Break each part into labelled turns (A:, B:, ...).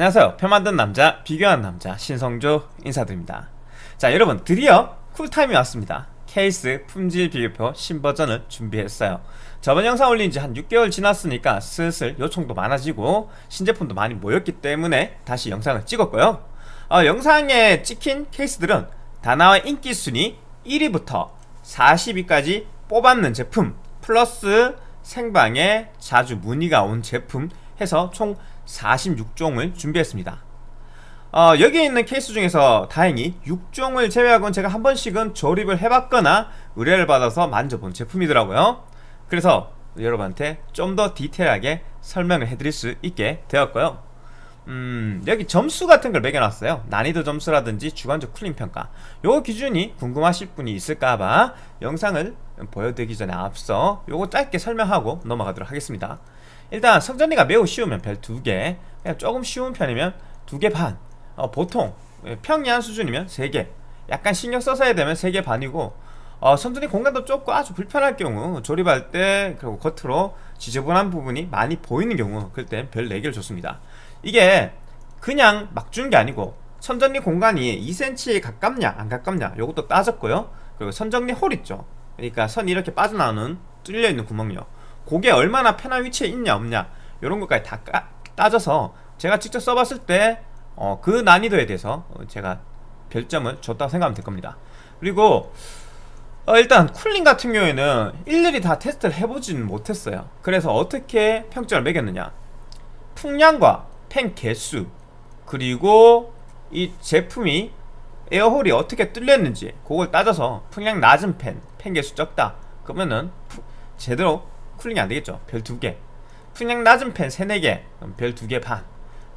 A: 안녕하세요. 표 만든 남자 비교하는 남자 신성조 인사드립니다. 자 여러분 드디어 쿨타임이 왔습니다. 케이스 품질 비교표 신버전을 준비했어요. 저번 영상 올린 지 한 6개월 지났으니까 슬슬 요청도 많아지고 신제품도 많이 모였기 때문에 다시 영상을 찍었고요. 어, 영상에 찍힌 케이스들은 다나와 인기 순위 1위부터 40위까지 뽑았는 제품 플러스 생방에 자주 문의가 온 제품 해서 총 46종을 준비했습니다. 어, 여기 있는 케이스 중에서 다행히 6종을 제외하고는 제가 한 번씩은 조립을 해봤거나 의뢰를 받아서 만져본 제품이더라고요. 그래서 여러분한테 좀 더 디테일하게 설명을 해드릴 수 있게 되었고요. 음, 여기 점수 같은 걸 매겨놨어요. 난이도 점수라든지 주관적 쿨링 평가. 요 기준이 궁금하실 분이 있을까봐 영상을 보여드리기 전에 앞서 요거 짧게 설명하고 넘어가도록 하겠습니다 일단 성전리가 매우 쉬우면 별 2개 그냥 조금 쉬운 편이면 2개 반. 어, 보통 평이한 수준이면 3개. 약간 신경 써서 해야 되면 3개 반이고 어, 선전리 공간도 좁고 아주 불편할 경우 조립할 때 그리고 겉으로 지저분한 부분이 많이 보이는 경우 그럴 땐별 4개를 줬습니다. 이게 그냥 막 준 게 아니고 선전리 공간이 2cm에 가깝냐 안 가깝냐 요것도 따졌고요. 그리고 선전리 홀 있죠. 그러니까 선이 이렇게 빠져나오는 뚫려있는 구멍요 그게 얼마나 편한 위치에 있냐 없냐 이런 것까지 다 까, 따져서 제가 직접 써봤을 때그 어, 그 난이도에 대해서 제가 별점을 줬다고 생각하면 될 겁니다. 그리고 어, 일단 쿨링 같은 경우에는 일일이 다 테스트를 해보지는 못했어요. 그래서 어떻게 평점을 매겼느냐. 풍량과 팬 개수 그리고 이 제품이 에어홀이 어떻게 뚫렸는지 그걸 따져서 풍량 낮은 팬, 팬 개수 적다. 그러면은 제대로 쿨링이 안되겠죠. 별 2개. 풍량 낮은 팬 3, 4개. 별 2개 반.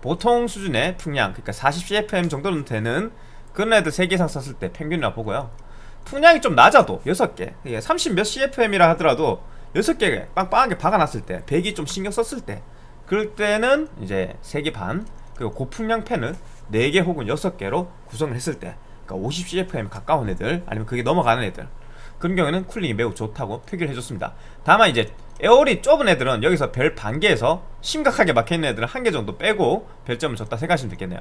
A: 보통 수준의 풍량 그러니까 40cfm 정도는 되는 그런 애들 3개 이상 썼을 때 평균이라 보고요. 풍량이 좀 낮아도 6개. 30몇 cfm이라 하더라도 6개 빵빵하게 박아놨을 때 배기 좀 신경 썼을 때 그럴 때는 이제 3개 반 그리고 고풍량 팬을 4개 혹은 6개로 구성을 했을 때 그러니까 50cfm 가까운 애들 아니면 그게 넘어가는 애들 그런 경우에는 cooling이 매우 좋다고 표기를 해줬습니다. 다만 이제 air hole이 좁은 애들은 여기서 별 반개에서 심각하게 막혀있는 애들은 한 개 정도 빼고 별점을 줬다 생각하시면 되겠네요.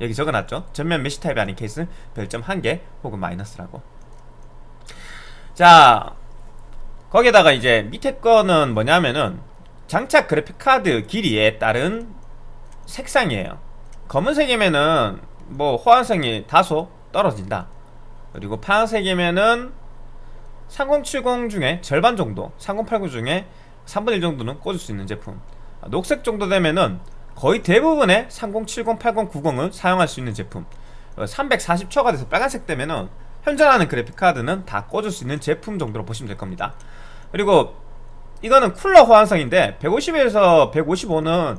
A: 여기 적어놨죠? 전면 메시 타입이 아닌 케이스는 별점 한 개 혹은 마이너스라고. 자 거기에다가 이제 밑에 거는 뭐냐면은 장착 그래픽 카드 길이에 따른 색상이에요. 검은색이면은 뭐 호환성이 다소 떨어진다. 그리고 파란색이면은 3070 중에 절반 정도 3080 중에 3분의 1 정도는 꽂을 수 있는 제품. 녹색 정도 되면은 거의 대부분의 3070, 80, 90을 사용할 수 있는 제품. 340초가 돼서 빨간색 되면은 현존하는 그래픽카드는 다 꽂을 수 있는 제품 정도로 보시면 될 겁니다. 그리고 이거는 쿨러 호환성인데 150에서 155는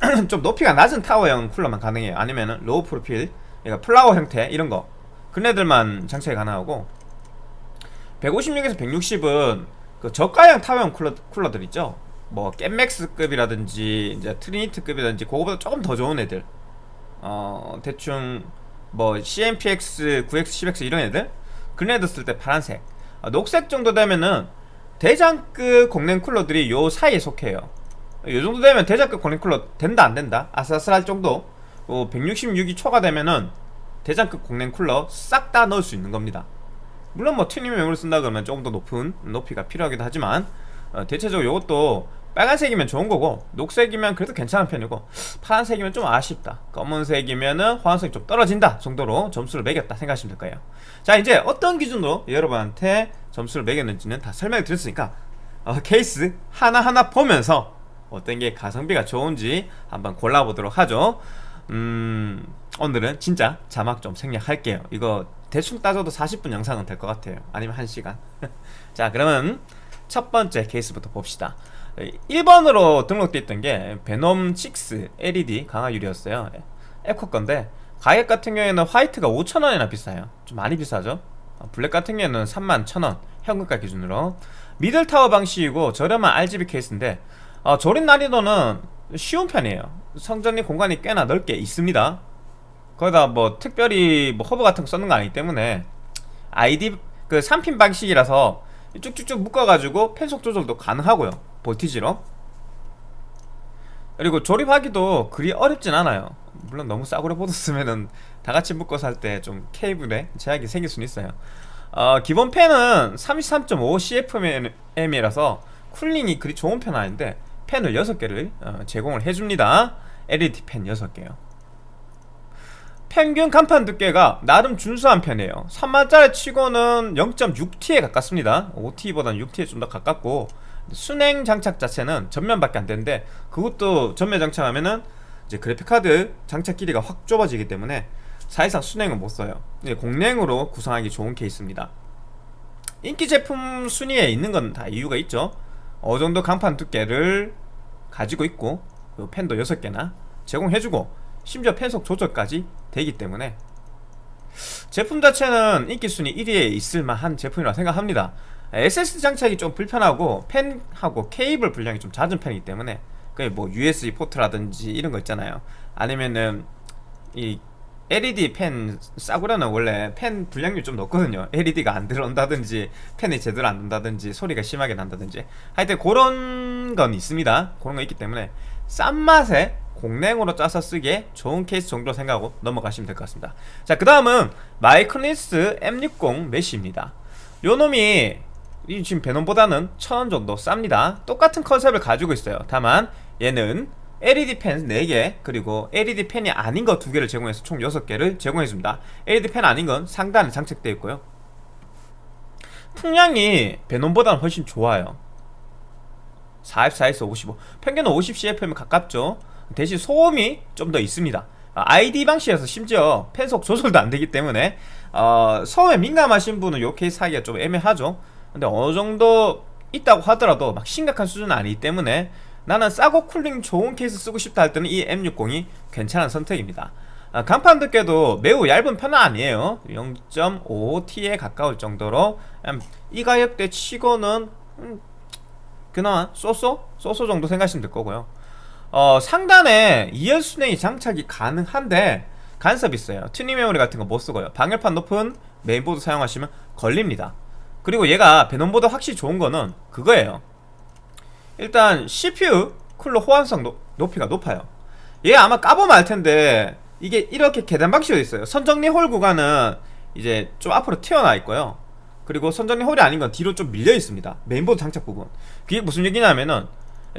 A: 좀 높이가 낮은 타워형 쿨러만 가능해요. 아니면은 low profile 그러니까 flower 형태 이런 거. 그런 애들만 장착이 가능하고 156에서 160은 그 저가형 타워형 쿨러, 쿨러들 있죠? 뭐 겜맥스급이라든지 이제 트리니트급이라든지 그거보다 조금 더 좋은 애들. 어 대충 뭐 CNPS, 9X, 10X 이런 애들? 그런 애들 쓸 때 파란색. 어, 녹색 정도 되면은 대장급 공랭 쿨러들이 요 사이에 속해요. 요 정도 되면 대장급 공랭 쿨러 된다 안 된다? 아슬아슬할 정도? 어, 166이 초과되면은 대장급 공랭 쿨러 싹 다 넣을 수 있는 겁니다 물론 뭐 튜닝 메모리를 쓴다 그러면 조금 더 높은 높이가 필요하기도 하지만 어, 대체적으로 이것도 빨간색이면 좋은 거고 녹색이면 그래도 괜찮은 편이고 파란색이면 좀 아쉽다. 검은색이면은 호환성이 좀 떨어진다 정도로 점수를 매겼다 생각하시면 될 거예요. 자 이제 어떤 기준으로 여러분한테 점수를 매겼는지는 다 설명을 드렸으니까 어, 케이스 하나하나 보면서 어떤 게 가성비가 좋은지 한번 골라보도록 하죠. 음 오늘은 진짜 자막 좀 생략할게요. 이거 대충 따져도 40분 영상은 될 것 같아요. 아니면 1시간. 자 그러면 첫 번째 케이스부터 봅시다. 1번으로 등록되어 있던 게 베놈 6 LED 강화 유리였어요. 앱코 건데 가격 같은 경우에는 화이트가 5천원이나 비싸요. 좀 많이 비싸죠? 어, 블랙 같은 경우에는 3만 1천원 현금가 기준으로. 미들타워 방식이고 저렴한 RGB 케이스인데 어, 조립 난이도는 쉬운 편이에요. 선정리 공간이 꽤나 넓게 있습니다 거기다 뭐 특별히 뭐 허브 같은 거 썼는 거 아니기 때문에 IDE 그 3핀 방식이라서 쭉쭉쭉 묶어가지고 팬속 조절도 가능하고요. voltage로. 그리고 조립하기도 그리 어렵진 않아요. 물론 너무 싸구려 보드 쓰면은 다 같이 묶어서 할 때 좀 케이블에 제약이 생길 수는 있어요. 어, 기본 팬은 33.5 CFM이라서 cooling이 그리 좋은 편 아닌데 팬을 6개를 어, 제공을 해줍니다. LED 팬 6개요 평균 간판 두께가 나름 준수한 편이에요. 3만짜리 치고는 0.6T에 가깝습니다. 5T보다는 6T에 좀 더 가깝고 순행 장착 자체는 전면밖에 안 되는데 그것도 전면 장착하면은 이제 그래픽카드 장착 길이가 확 좁아지기 때문에 사실상 순행은 못 써요. 이제 공랭으로 구성하기 좋은 케이스입니다. 인기 제품 순위에 있는 건 다 이유가 있죠. 어느 정도 강판 두께를 가지고 있고 펜도 6개나 제공해주고 심지어 펜속 조절까지 되기 때문에 제품 자체는 인기 순위 1위에 있을 만한 제품이라고 생각합니다. SSD 장착이 좀 불편하고 펜하고 케이블 분량이 좀 잦은 편이기 때문에 그게 뭐 USB 포트라든지 이런 거 있잖아요. 아니면은 이 LED 펜 싸구려는 원래 펜 분량률 좀 높거든요. LED가 안 들어온다든지 팬이 제대로 안 된다든지 소리가 심하게 난다든지 하여튼 그런 건 있습니다. 그런 거 있기 때문에 싼 맛에 공랭으로 짜서 쓰기에 좋은 케이스 정도로 생각하고 넘어가시면 될 것 같습니다. 자 그 다음은 마이크로닉스 M60 메쉬입니다. 요 놈이 이 지금 베놈보다는 1000원 정도 쌉니다. 똑같은 컨셉을 가지고 있어요. 다만 얘는 LED 팬 4개 그리고 LED 팬이 아닌 거 2개를 제공해서 총 6개를 제공해줍니다. LED 팬 아닌 건 상단에 장착되어 있고요. 풍량이 베놈보다는 훨씬 좋아요. 44에서 55 평균은 50CFM에 가깝죠 대신 소음이 좀 더 있습니다. IDE 방식에서 심지어 팬속 조절도 안 되기 때문에 어, 소음에 민감하신 분은 요 케이스 하기가 좀 애매하죠. 근데 어느 정도 있다고 하더라도 막 심각한 수준은 아니기 때문에 나는 싸고 cooling 좋은 케이스 쓰고 싶다 할 때는 이 M60이 괜찮은 선택입니다. 아, 강판 두께도 매우 얇은 편은 아니에요. 0.5T에 가까울 정도로 이 가격대 치고는 음, 그나마 so so? so so 정도 생각하시면 될 거고요 어, 상단에 2열 수랭이 장착이 가능한데 간섭 있어요. 튜닝 메모리 같은 거 못 쓰고요. 방열판 높은 메인보드 사용하시면 걸립니다. 그리고 얘가 베놈보다 확실히 좋은 거는 그거예요. 일단 CPU 쿨러 호환성 노, 높이가 높아요. 얘 아마 까보면 알텐데 이게 이렇게 계단 방식으로 있어요. 선정리 hole 구간은 이제 좀 앞으로 튀어나와 있고요. 그리고 선정리 hole이 아닌 건 뒤로 좀 밀려 있습니다. 메인보드 장착 부분. 그게 무슨 얘기냐면은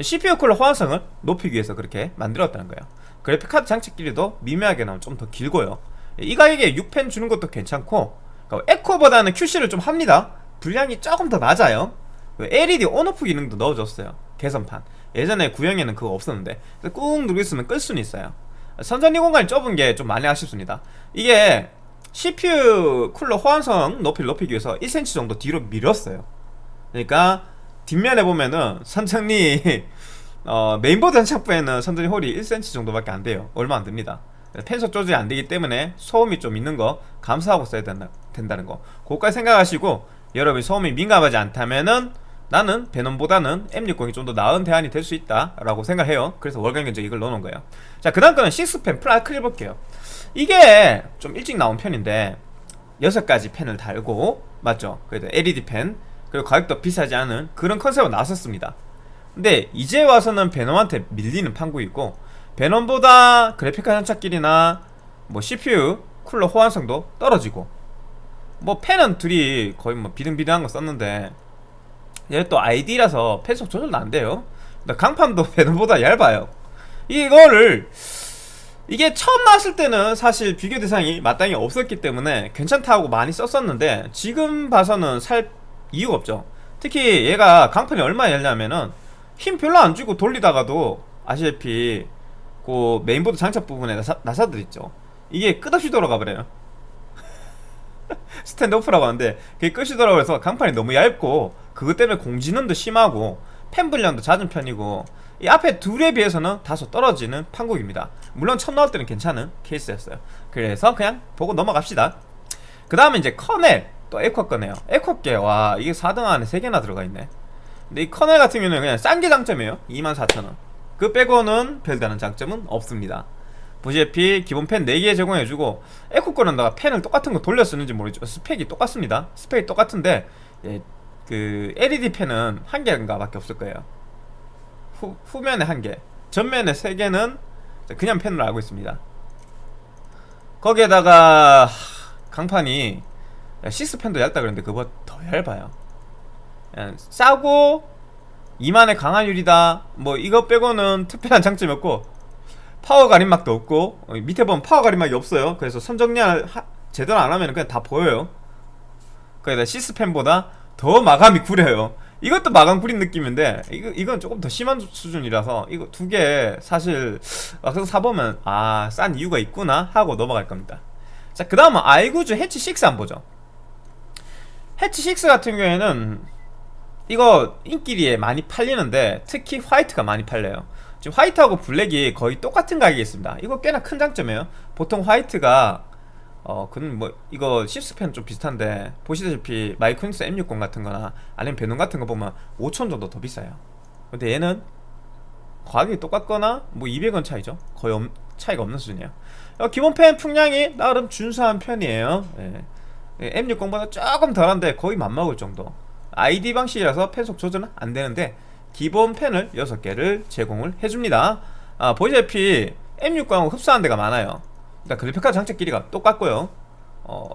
A: CPU 쿨러 호환성을 높이기 위해서 그렇게 만들었다는 거예요. 그래픽카드 장착 길이도 미묘하게 나오면 좀 더 길고요. 이 가격에 6팬 주는 것도 괜찮고 앱코보다는 QC를 좀 합니다. 풍량이 조금 더 낮아요. LED on off 기능도 넣어줬어요. 개선판. 예전에 구형에는 그거 없었는데 꾹 누르고 있으면 끌 수는 있어요. 선정리 공간이 좁은 게 좀 많이 아쉽습니다. 이게 CPU 쿨러 호환성 높이를 높이기 위해서 1cm 정도 뒤로 밀었어요. 그러니까 뒷면에 보면은 선정리 어, 메인보드 장착부에는 선정리 홀이 1cm 정도밖에 안 돼요. 얼마 안 됩니다. 팬속 조절이 안 되기 때문에 소음이 좀 있는 거 감수하고 써야 된다, 된다는 거. 그것까지 생각하시고 여러분이 소음이 민감하지 않다면은 나는 베놈보다는 M60이 좀 더 나은 대안이 될 수 있다 라고 생각해요. 그래서 월간 견적 이걸 넣어놓은 거예요. 자 그 다음 거는 6팬 플라이클 볼게요. 이게 좀 일찍 나온 편인데 6가지 팬을 달고 맞죠? 그래도 LED 팬 그리고 가격도 비싸지 않은 그런 컨셉으로 나섰습니다. 근데 이제 와서는 베놈한테 밀리는 판국이고 베놈보다 그래픽카드 장착길이나 뭐 CPU 쿨러 호환성도 떨어지고 뭐 펜은 둘이 거의 뭐 비등비등한 거 썼는데 얘또 ID라서 펜속 조절도 안 돼요. 강판도 베놈보다 얇아요. 이거를 이게 처음 나왔을 때는 사실 비교 대상이 마땅히 없었기 때문에 괜찮다고 많이 썼었는데 지금 봐서는 살 이유가 없죠. 특히 얘가 강판이 얼마나 얇냐면은 힘 별로 안 주고 돌리다가도 아시다시피 그 메인보드 장착 부분에 나사, 나사들 있죠. 이게 끝없이 돌아가 버려요. 스탠드 오프라고 하는데 그게 끝이 돌아가서 강판이 너무 얇고 그것 때문에 공진음도 심하고 팬 불량도 잦은 편이고 이 앞에 둘에 비해서는 다소 떨어지는 판국입니다. 물론 처음 나올 때는 괜찮은 케이스였어요. 그래서 그냥 보고 넘어갑시다. 그 다음에 이제 커넬 또 에코 거네요. 에코께 와 이게 4등 안에 3개나 들어가 있네. 근데 이 커넬 같은 경우는 그냥 싼 게 장점이에요. 24,000원. 그 빼고는 별다른 장점은 없습니다. 보시다시피 기본 펜 4개 제공해주고 에코 거는 다가 펜을 똑같은 거 돌려 쓰는지 모르죠. 스펙이 똑같습니다. 스펙이 똑같은데 예, 그 LED 펜은 한 개인가 밖에 없을 거예요. 후, 후면에 한개 전면에 3개는 그냥 펜으로 알고 있습니다. 거기에다가 강판이 시스펜도 얇다 그랬는데 그거보다 더 얇아요. 싸고 2만의 강화유리다. 뭐 이거 빼고는 특별한 장점이 없고 파워 가림막도 없고 어, 밑에 보면 파워 가림막이 없어요. 그래서 선정리를 하- 제대로 안 하면 그냥 다 보여요. 거기다 six팬보다 더 마감이 구려요. 이것도 마감 구린 느낌인데 이거, 이건 조금 더 심한 수준이라서 이거 두 개 사실 막상 사보면 아 싼 이유가 있구나 하고 넘어갈 겁니다. 자 그 다음은 아이구즈 해치 6 한번 보죠 해치 6 같은 경우에는 이거 인기리에 많이 팔리는데 특히 화이트가 많이 팔려요. 지금 화이트하고 블랙이 거의 똑같은 가격에 있습니다. 이거 꽤나 큰 장점이에요. 보통 화이트가 어 그는 뭐 이거 시스펜 좀 비슷한데 보시다시피 마이크로닉스 M60 같은 거나 아니면 베놈 같은 거 보면 5천 정도 더 비싸요. 근데 얘는 가격이 똑같거나 뭐 200원 차이죠? 거의 없- 차이가 없는 수준이에요. 어, 기본 펜 풍량이 나름 준수한 편이에요. 예. 예, M60보다 조금 덜한데 거의 맞먹을 정도. IDE 방식이라서 팬 속 조절은 안 되는데 기본 팬을 6개를 제공을 해줍니다. 아, 보시다시피 M60하고 흡사한 데가 많아요. 일단 그래픽카드 장착 길이가 똑같고요. 어,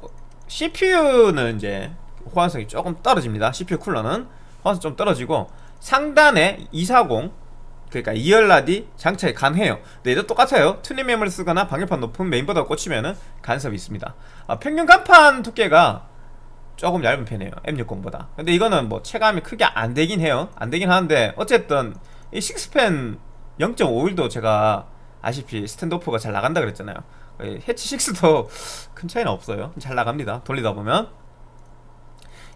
A: CPU는 이제 호환성이 조금 떨어집니다. CPU 쿨러는. 호환성 좀 떨어지고 상단에 240 그러니까 2열라디 장착이 가능해요. 근데 얘도 똑같아요. 튜닝 메모리를 쓰거나 방열판 높은 메인보드가 꽂히면은 간섭이 있습니다. 아, 평균 간판 두께가 조금 얇은 편이에요. M60보다. 근데 이거는 뭐 체감이 크게 안 되긴 해요. 안 되긴 하는데 어쨌든 이 식스펜 0.51도 제가 아시피 스탠드오프가 잘 나간다 그랬잖아요. 예, 해치 6도 큰 차이는 없어요. 잘 나갑니다. 돌리다 보면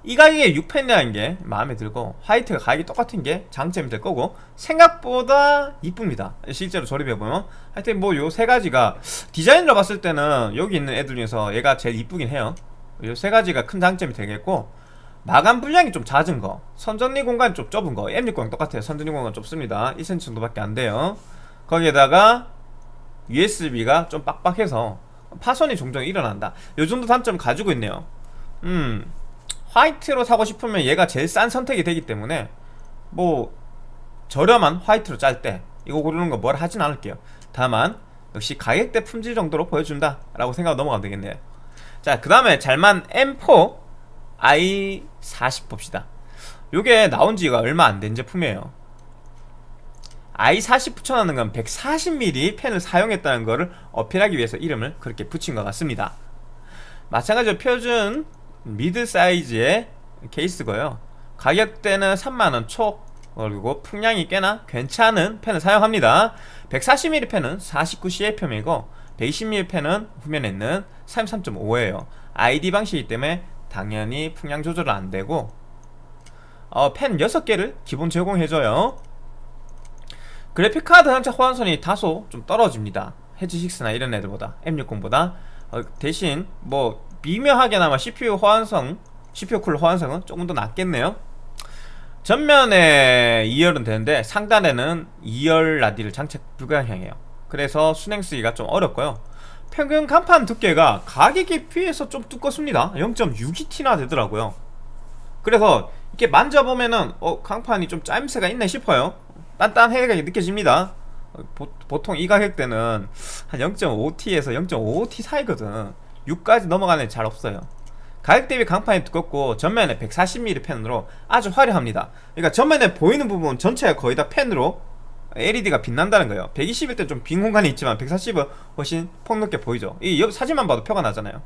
A: 이 가격에 6펜이라는 게 마음에 들고 화이트가 가격이 똑같은 게 장점이 될 거고 생각보다 이쁩니다. 실제로 조립해보면. 하여튼 뭐 요 세 가지가 디자인으로 봤을 때는 여기 있는 애들 중에서 얘가 제일 이쁘긴 해요. 요 세 가지가 큰 장점이 되겠고 마감 분량이 좀 잦은 거 선전리 공간이 좀 좁은 거 M60랑 똑같아요. 선전리 공간 좁습니다. 2cm 정도밖에 안 돼요. 거기에다가 USB가 좀 빡빡해서 파손이 종종 일어난다. 요 정도 단점 가지고 있네요. 음 화이트로 사고 싶으면 얘가 제일 싼 선택이 되기 때문에 뭐 저렴한 화이트로 짤 때 이거 고르는 거 뭐라 하진 않을게요. 다만 역시 가격대 품질 정도로 보여준다 라고 생각하고 넘어가면 되겠네요. 자그 다음에 잘만 M4 i40 봅시다. 요게 나온 지가 얼마 안 된 제품이에요. i40 붙여놓는 건 140mm 펜을 사용했다는 것을 어필하기 위해서 이름을 그렇게 붙인 것 같습니다. 마찬가지로 표준 미드 사이즈의 케이스고요. 가격대는 3만원 초 그리고 풍량이 꽤나 괜찮은 펜을 사용합니다. 140mm 펜은 49CFM이고 120mm 펜은 후면에 있는 33.5예요. ID 방식이기 때문에 당연히 풍량 조절은 안되고 어, 펜 6개를 기본 제공해줘요. 그래픽카드 장착 호환선이 다소 좀 떨어집니다. 헤지6나 이런 애들보다 M60보다. 어, 대신 뭐 미묘하게나마 CPU 호환성 CPU 쿨러 호환성은 조금 더 낫겠네요. 전면에 2열은 되는데 상단에는 2열 라디를 장착 불가형이에요. 그래서 수랭 쓰기가 좀 어렵고요. 평균 강판 두께가 가격에 비해서 좀 두껍습니다. 0.6T나 되더라고요. 그래서 이렇게 만져보면은 어 강판이 좀 짜임새가 있네 싶어요. 단단하게 느껴집니다 보, 통이 가격 대는 한 0.5T에서 0.5T 사이거든. 6까지 넘어가는 애 잘 없어요. 가격 대비 강판이 두껍고 전면에 140mm 펜으로 아주 화려합니다. 그러니까 전면에 보이는 부분 전체가 거의 다 펜으로 LED가 빛난다는 거예요. 120일 때 좀 빈 공간이 있지만 140은 훨씬 폭넓게 보이죠. 이 옆 사진만 봐도 표가 나잖아요.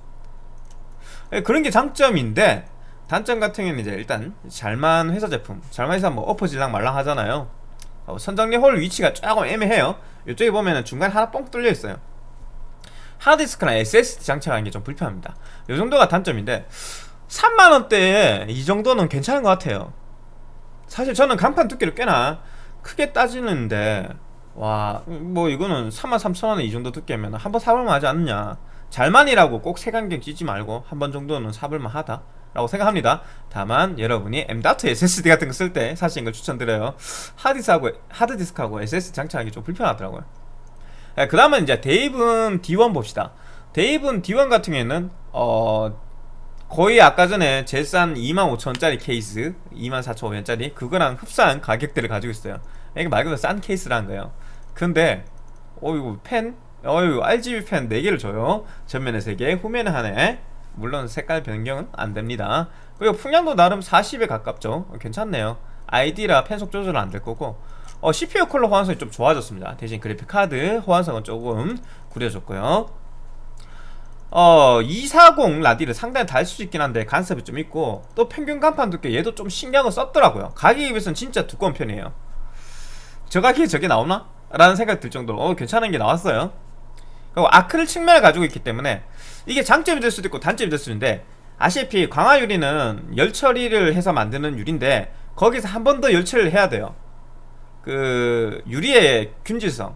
A: 예, 그런 게 장점인데 단점 같은 경우는 이제 일단 잘만 회사 제품 잘만 회사 뭐 엎어질랑 말랑 하잖아요 어, 선정리 홀 위치가 조금 애매해요. 이쪽에 보면은 중간에 하나 뻥 뚫려 있어요. 하드디스크나 SSD 장착하는 게 좀 불편합니다. 이 정도가 단점인데 3만원대에 이 정도는 괜찮은 것 같아요. 사실 저는 간판 두께를 꽤나 크게 따지는데 와 뭐 이거는 33,000원에 이 정도 두께면 한 번 사볼만 하지 않느냐. 잘만이라고 꼭 색안경 끼지 말고 한 번 정도는 사볼만 하다 라고 생각합니다. 다만 여러분이 M.2 SSD 같은 거 쓸 때 사시는 걸 추천드려요. 하드디스크하고, 하드디스크하고 SSD 장착하기 좀 불편하더라고요. 그 다음은 이제 데이븐 D1 봅시다. 데이븐 D1 같은 경우에는 어 거의 아까 전에 제일 싼 25,000원짜리 케이스 24,500원짜리 그거랑 흡사한 가격대를 가지고 있어요. 이게 말 그대로 싼 케이스라는 거예요. 근데 어이구 팬? 어이구 RGB 팬 4개를 줘요. 전면에 3개 후면에 하나 물론 색깔 변경은 안됩니다. 그리고 풍량도 나름 40에 가깝죠. 어, 괜찮네요. ID라 펜속 조절은 안 될 거고. 어, CPU 컬러 호환성이 좀 좋아졌습니다. 대신 그래픽카드 호환성은 조금 구려졌고요. 어, 240 라디를 상당히 달 수 있긴 한데 간섭이 좀 있고 또 평균 간판 두께 얘도 좀 신경을 썼더라고요. 가격에 비해서는 진짜 두꺼운 편이에요. 저 가격에 저게 나오나? 라는 생각 들 정도로 어, 괜찮은 게 나왔어요. 그리고 아크릴 측면을 가지고 있기 때문에 이게 장점이 될 수도 있고 단점이 될 수도 있는데 아시다시피 광화 유리는 열 처리를 해서 만드는 유리인데 거기서 한 번 더 열 처리를 해야 돼요. 그 유리의 균질성을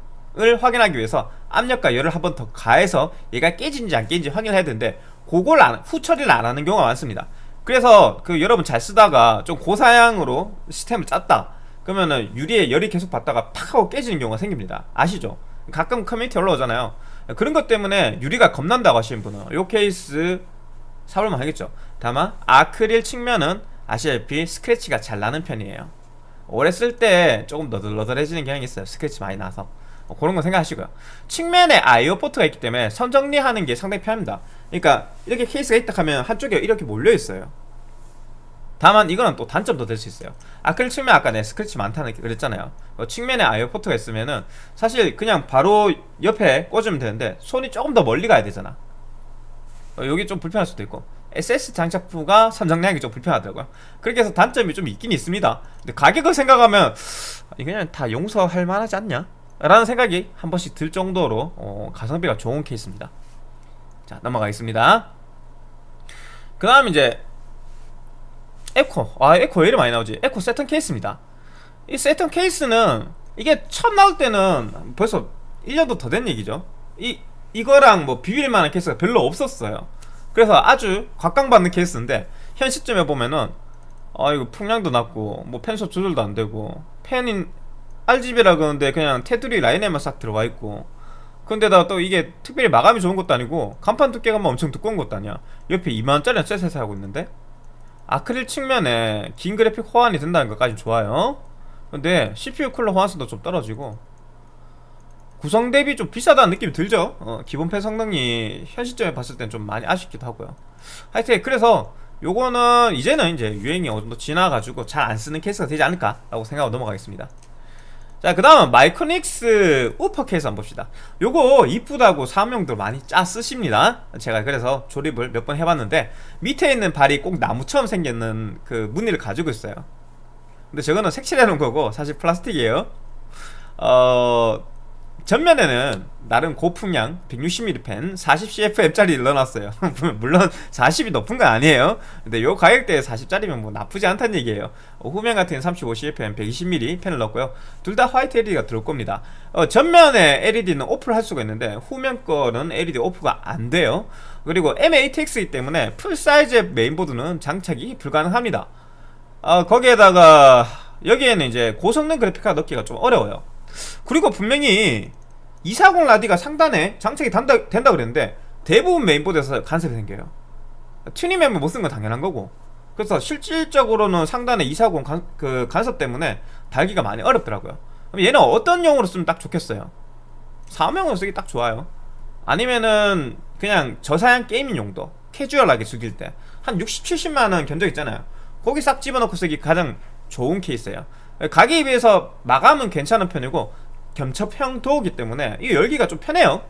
A: 확인하기 위해서 압력과 열을 한 번 더 가해서 얘가 깨진지 안 깨진지 확인해야 되는데 그걸 안, 후 처리를 안 하는 경우가 많습니다. 그래서 그 여러분 잘 쓰다가 좀 고사양으로 시스템을 짰다. 그러면은 유리에 열이 계속 받다가 팍 하고 깨지는 경우가 생깁니다. 아시죠? 가끔 커뮤니티 올라오잖아요 그런 것 때문에 유리가 겁난다고 하시는 분은 요 케이스 사볼만 하겠죠. 다만 아크릴 측면은 아시다시피 스크래치가 잘 나는 편이에요. 오래 쓸 때 조금 너덜너덜해지는 경향이 있어요. 스크래치 많이 나서. 어, 그런 거 생각하시고요. 측면에 IO 포트가 있기 때문에 선 정리하는 게 상당히 편합니다. 그러니까 이렇게 케이스가 있다 하면 한쪽에 이렇게 몰려 있어요 다만 이거는 또 단점도 될 수 있어요. 아크릴 측면 아까 내 스크래치 많다는 그랬잖아요. 어, 측면에 IO 포트가 있으면은 사실 그냥 바로 옆에 꽂으면 되는데 손이 조금 더 멀리 가야 되잖아. 어, 여기 좀 불편할 수도 있고. SS 장착부가 선정량이 좀 불편하더라고요. 그렇게 해서 단점이 좀 있긴 있습니다. 근데 가격을 생각하면 그냥 다 용서할 만하지 않냐? 라는 생각이 한 번씩 들 정도로 어, 가성비가 좋은 케이스입니다. 자 넘어가겠습니다. 그 다음 이제 에코. 아 에코 왜 이렇게 많이 나오지. 에코 세턴 케이스입니다. 이 세턴 케이스는 이게 처음 나올 때는 벌써 1년도 더 된 얘기죠. 이 이거랑 뭐 비빌만한 케이스가 별로 없었어요. 그래서 아주 각광받는 케이스인데 현 시점에 보면은 아 이거 풍량도 낮고 뭐 팬속 조절도 안되고 팬이 RGB라 그러는데 그냥 테두리 라인에만 싹 들어가 있고 근데다 또 이게 특별히 마감이 좋은 것도 아니고 강판 두께가 뭐 엄청 두꺼운 것도 아니야. 옆에 2만원짜리 셋에 사고 있는데 아크릴 측면에 긴 그래픽 호환이 된다는 것까지 좋아요. 근데 CPU 쿨러 호환성도 좀 떨어지고 구성 대비 좀 비싸다는 느낌이 들죠? 어, 기본 팬 성능이 현 시점에 봤을 땐 좀 많이 아쉽기도 하고요. 하여튼 그래서 요거는 이제는 이제 유행이 어느 정도 지나가지고 잘 안 쓰는 케이스가 되지 않을까 라고 생각하고 넘어가겠습니다 자 그 다음은 마이크닉스 우퍼 케이스 한번 봅시다. 요거 이쁘다고 사명들 많이 짜 쓰십니다. 제가 그래서 조립을 몇 번 해봤는데 밑에 있는 발이 꼭 나무처럼 생겼는 그 무늬를 가지고 있어요. 근데 저거는 색칠해 놓은 거고 사실 플라스틱이에요. 어... 전면에는 나름 고풍량 160mm 펜 40cfm짜리 넣어놨어요. 물론 40이 높은 건 아니에요. 근데 요 가격대에 40짜리면 뭐 나쁘지 않다는 얘기예요. 어, 후면 같은 35cfm 120mm 펜을 넣었고요. 둘 다 화이트 LED가 들어올 겁니다. 어, 전면에 LED는 off를 할 수가 있는데 후면 거는 LED off가 안 돼요. 그리고 mATX이기 때문에 full size의 메인보드는 장착이 불가능합니다. 어, 거기에다가 여기에는 이제 고성능 그래픽카드 넣기가 좀 어려워요. 그리고 분명히 240 라디가 상단에 장착이 된다, 된다 그랬는데 대부분 메인보드에서 간섭이 생겨요. 튜닝램을 못 쓴 건 당연한 거고. 그래서 실질적으로는 상단에 240 간, 그 간섭 때문에 달기가 많이 어렵더라고요. 그럼 얘는 어떤 용으로 쓰면 딱 좋겠어요? 사업용으로 쓰기 딱 좋아요. 아니면은 그냥 저사양 게이밍 용도 캐주얼하게 즐길 때. 한 60, 70만원 견적 있잖아요. 거기 싹 집어넣고 쓰기 가장 좋은 케이스예요. 가격에 비해서 마감은 괜찮은 편이고 겸첩 형 도어기 때문에 이 열기가 좀 편해요.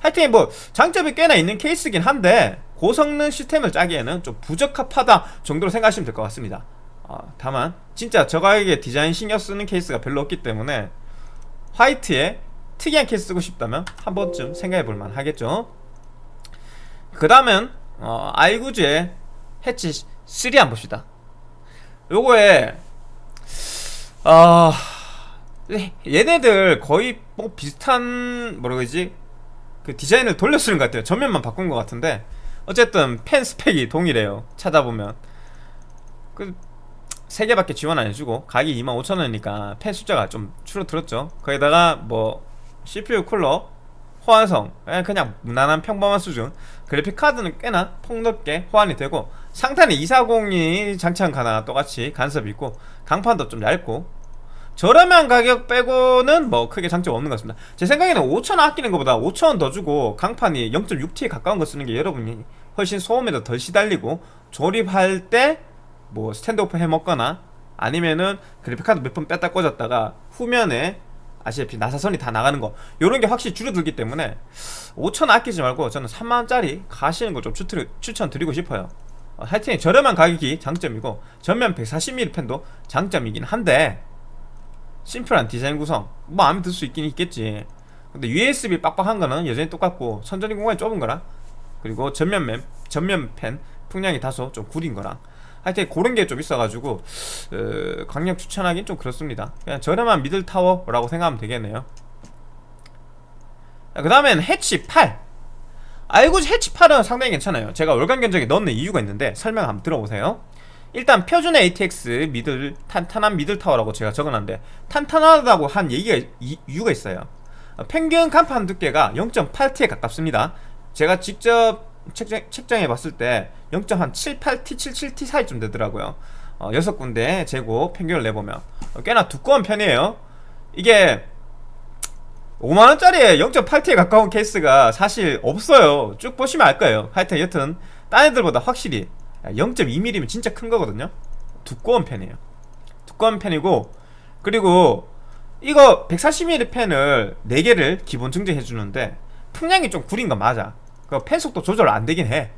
A: 하여튼 뭐 장점이 꽤나 있는 케이스긴 한데 고성능 시스템을 짜기에는 좀 부적합하다 정도로 생각하시면 될 것 같습니다. 어, 다만 진짜 저 가격에 디자인 신경 쓰는 케이스가 별로 없기 때문에 화이트에 특이한 케이스 쓰고 싶다면 한 번쯤 생각해 볼 만 하겠죠. 그 다음은 어, 아이구즈의 해치 3 한번 봅시다. 요거에 아... 얘네들 거의 뭐 비슷한 뭐라 그러지? 그 디자인을 돌려 쓰는 것 같아요. 전면만 바꾼 것 같은데. 어쨌든 펜 스펙이 동일해요. 찾아보면. 그 3개밖에 지원 안 해주고 가격이 25,000원이니까 펜 숫자가 좀 줄어들었죠. 거기다가 뭐 CPU 쿨러 호환성 예, 그냥 무난한 평범한 수준. 그래픽카드는 꽤나 폭넓게 호환이 되고 상단에 240이 장착한 가나 똑같이 간섭이 있고 강판도 좀 얇고 저렴한 가격 빼고는 뭐 크게 장점 없는 것 같습니다. 제 생각에는 5천원 아끼는 것보다 5천원 더 주고 강판이 0.6T에 가까운 거 쓰는 게 여러분이 훨씬 소음에도 덜 시달리고 조립할 때 뭐 스탠드오프 해먹거나 아니면은 그래픽카드 몇 번 뺐다 꽂았다가 후면에 아시다시피 나사선이 다 나가는 거 요런 게 확실히 줄어들기 때문에 5천 아끼지 말고 저는 3만원짜리 가시는 걸 좀 추천드리고 싶어요. 어, 하여튼 저렴한 가격이 장점이고 전면 140mm 펜도 장점이긴 한데 심플한 디자인 구성. 뭐 마음에 들 수 있긴 있겠지. 근데 USB 빡빡한 거는 여전히 똑같고 선전이 공간이 좁은 거랑 그리고 전면 램, 전면 펜 풍량이 다소 좀 구린 거랑 하여튼 그런 게 좀 있어가지고 어, 강력 추천하긴 좀 그렇습니다. 그냥 저렴한 미들타워라고 생각하면 되겠네요. 그 다음엔 해치 8 알고 해치 8은 상당히 괜찮아요. 제가 월간 견적에 넣는 이유가 있는데 설명 한번 들어보세요 일단 표준 ATX 미들 탄탄한 미들 타워라고 제가 적어놨는데 탄탄하다고 한 얘기가 이, 이유가 있어요. 평균 간판 두께가 0.8T에 가깝습니다. 제가 직접 책장, 책장에 봤을 때 0.78T, 77T 사이쯤 되더라고요. 어, 6군데 재고 평균을 내보면. 어, 꽤나 두꺼운 편이에요. 이게 5만원짜리에 0.8T에 가까운 케이스가 사실 없어요. 쭉 보시면 알 거예요. 하여튼 여튼 딴 애들보다 확실히 0.2mm면 진짜 큰 거거든요. 두꺼운 편이에요. 두꺼운 편이고 그리고 이거 140mm 펜을 4개를 기본 증정해 주는데 풍량이 좀 구린 건 맞아. 그펜 속도 조절 안 되긴 해.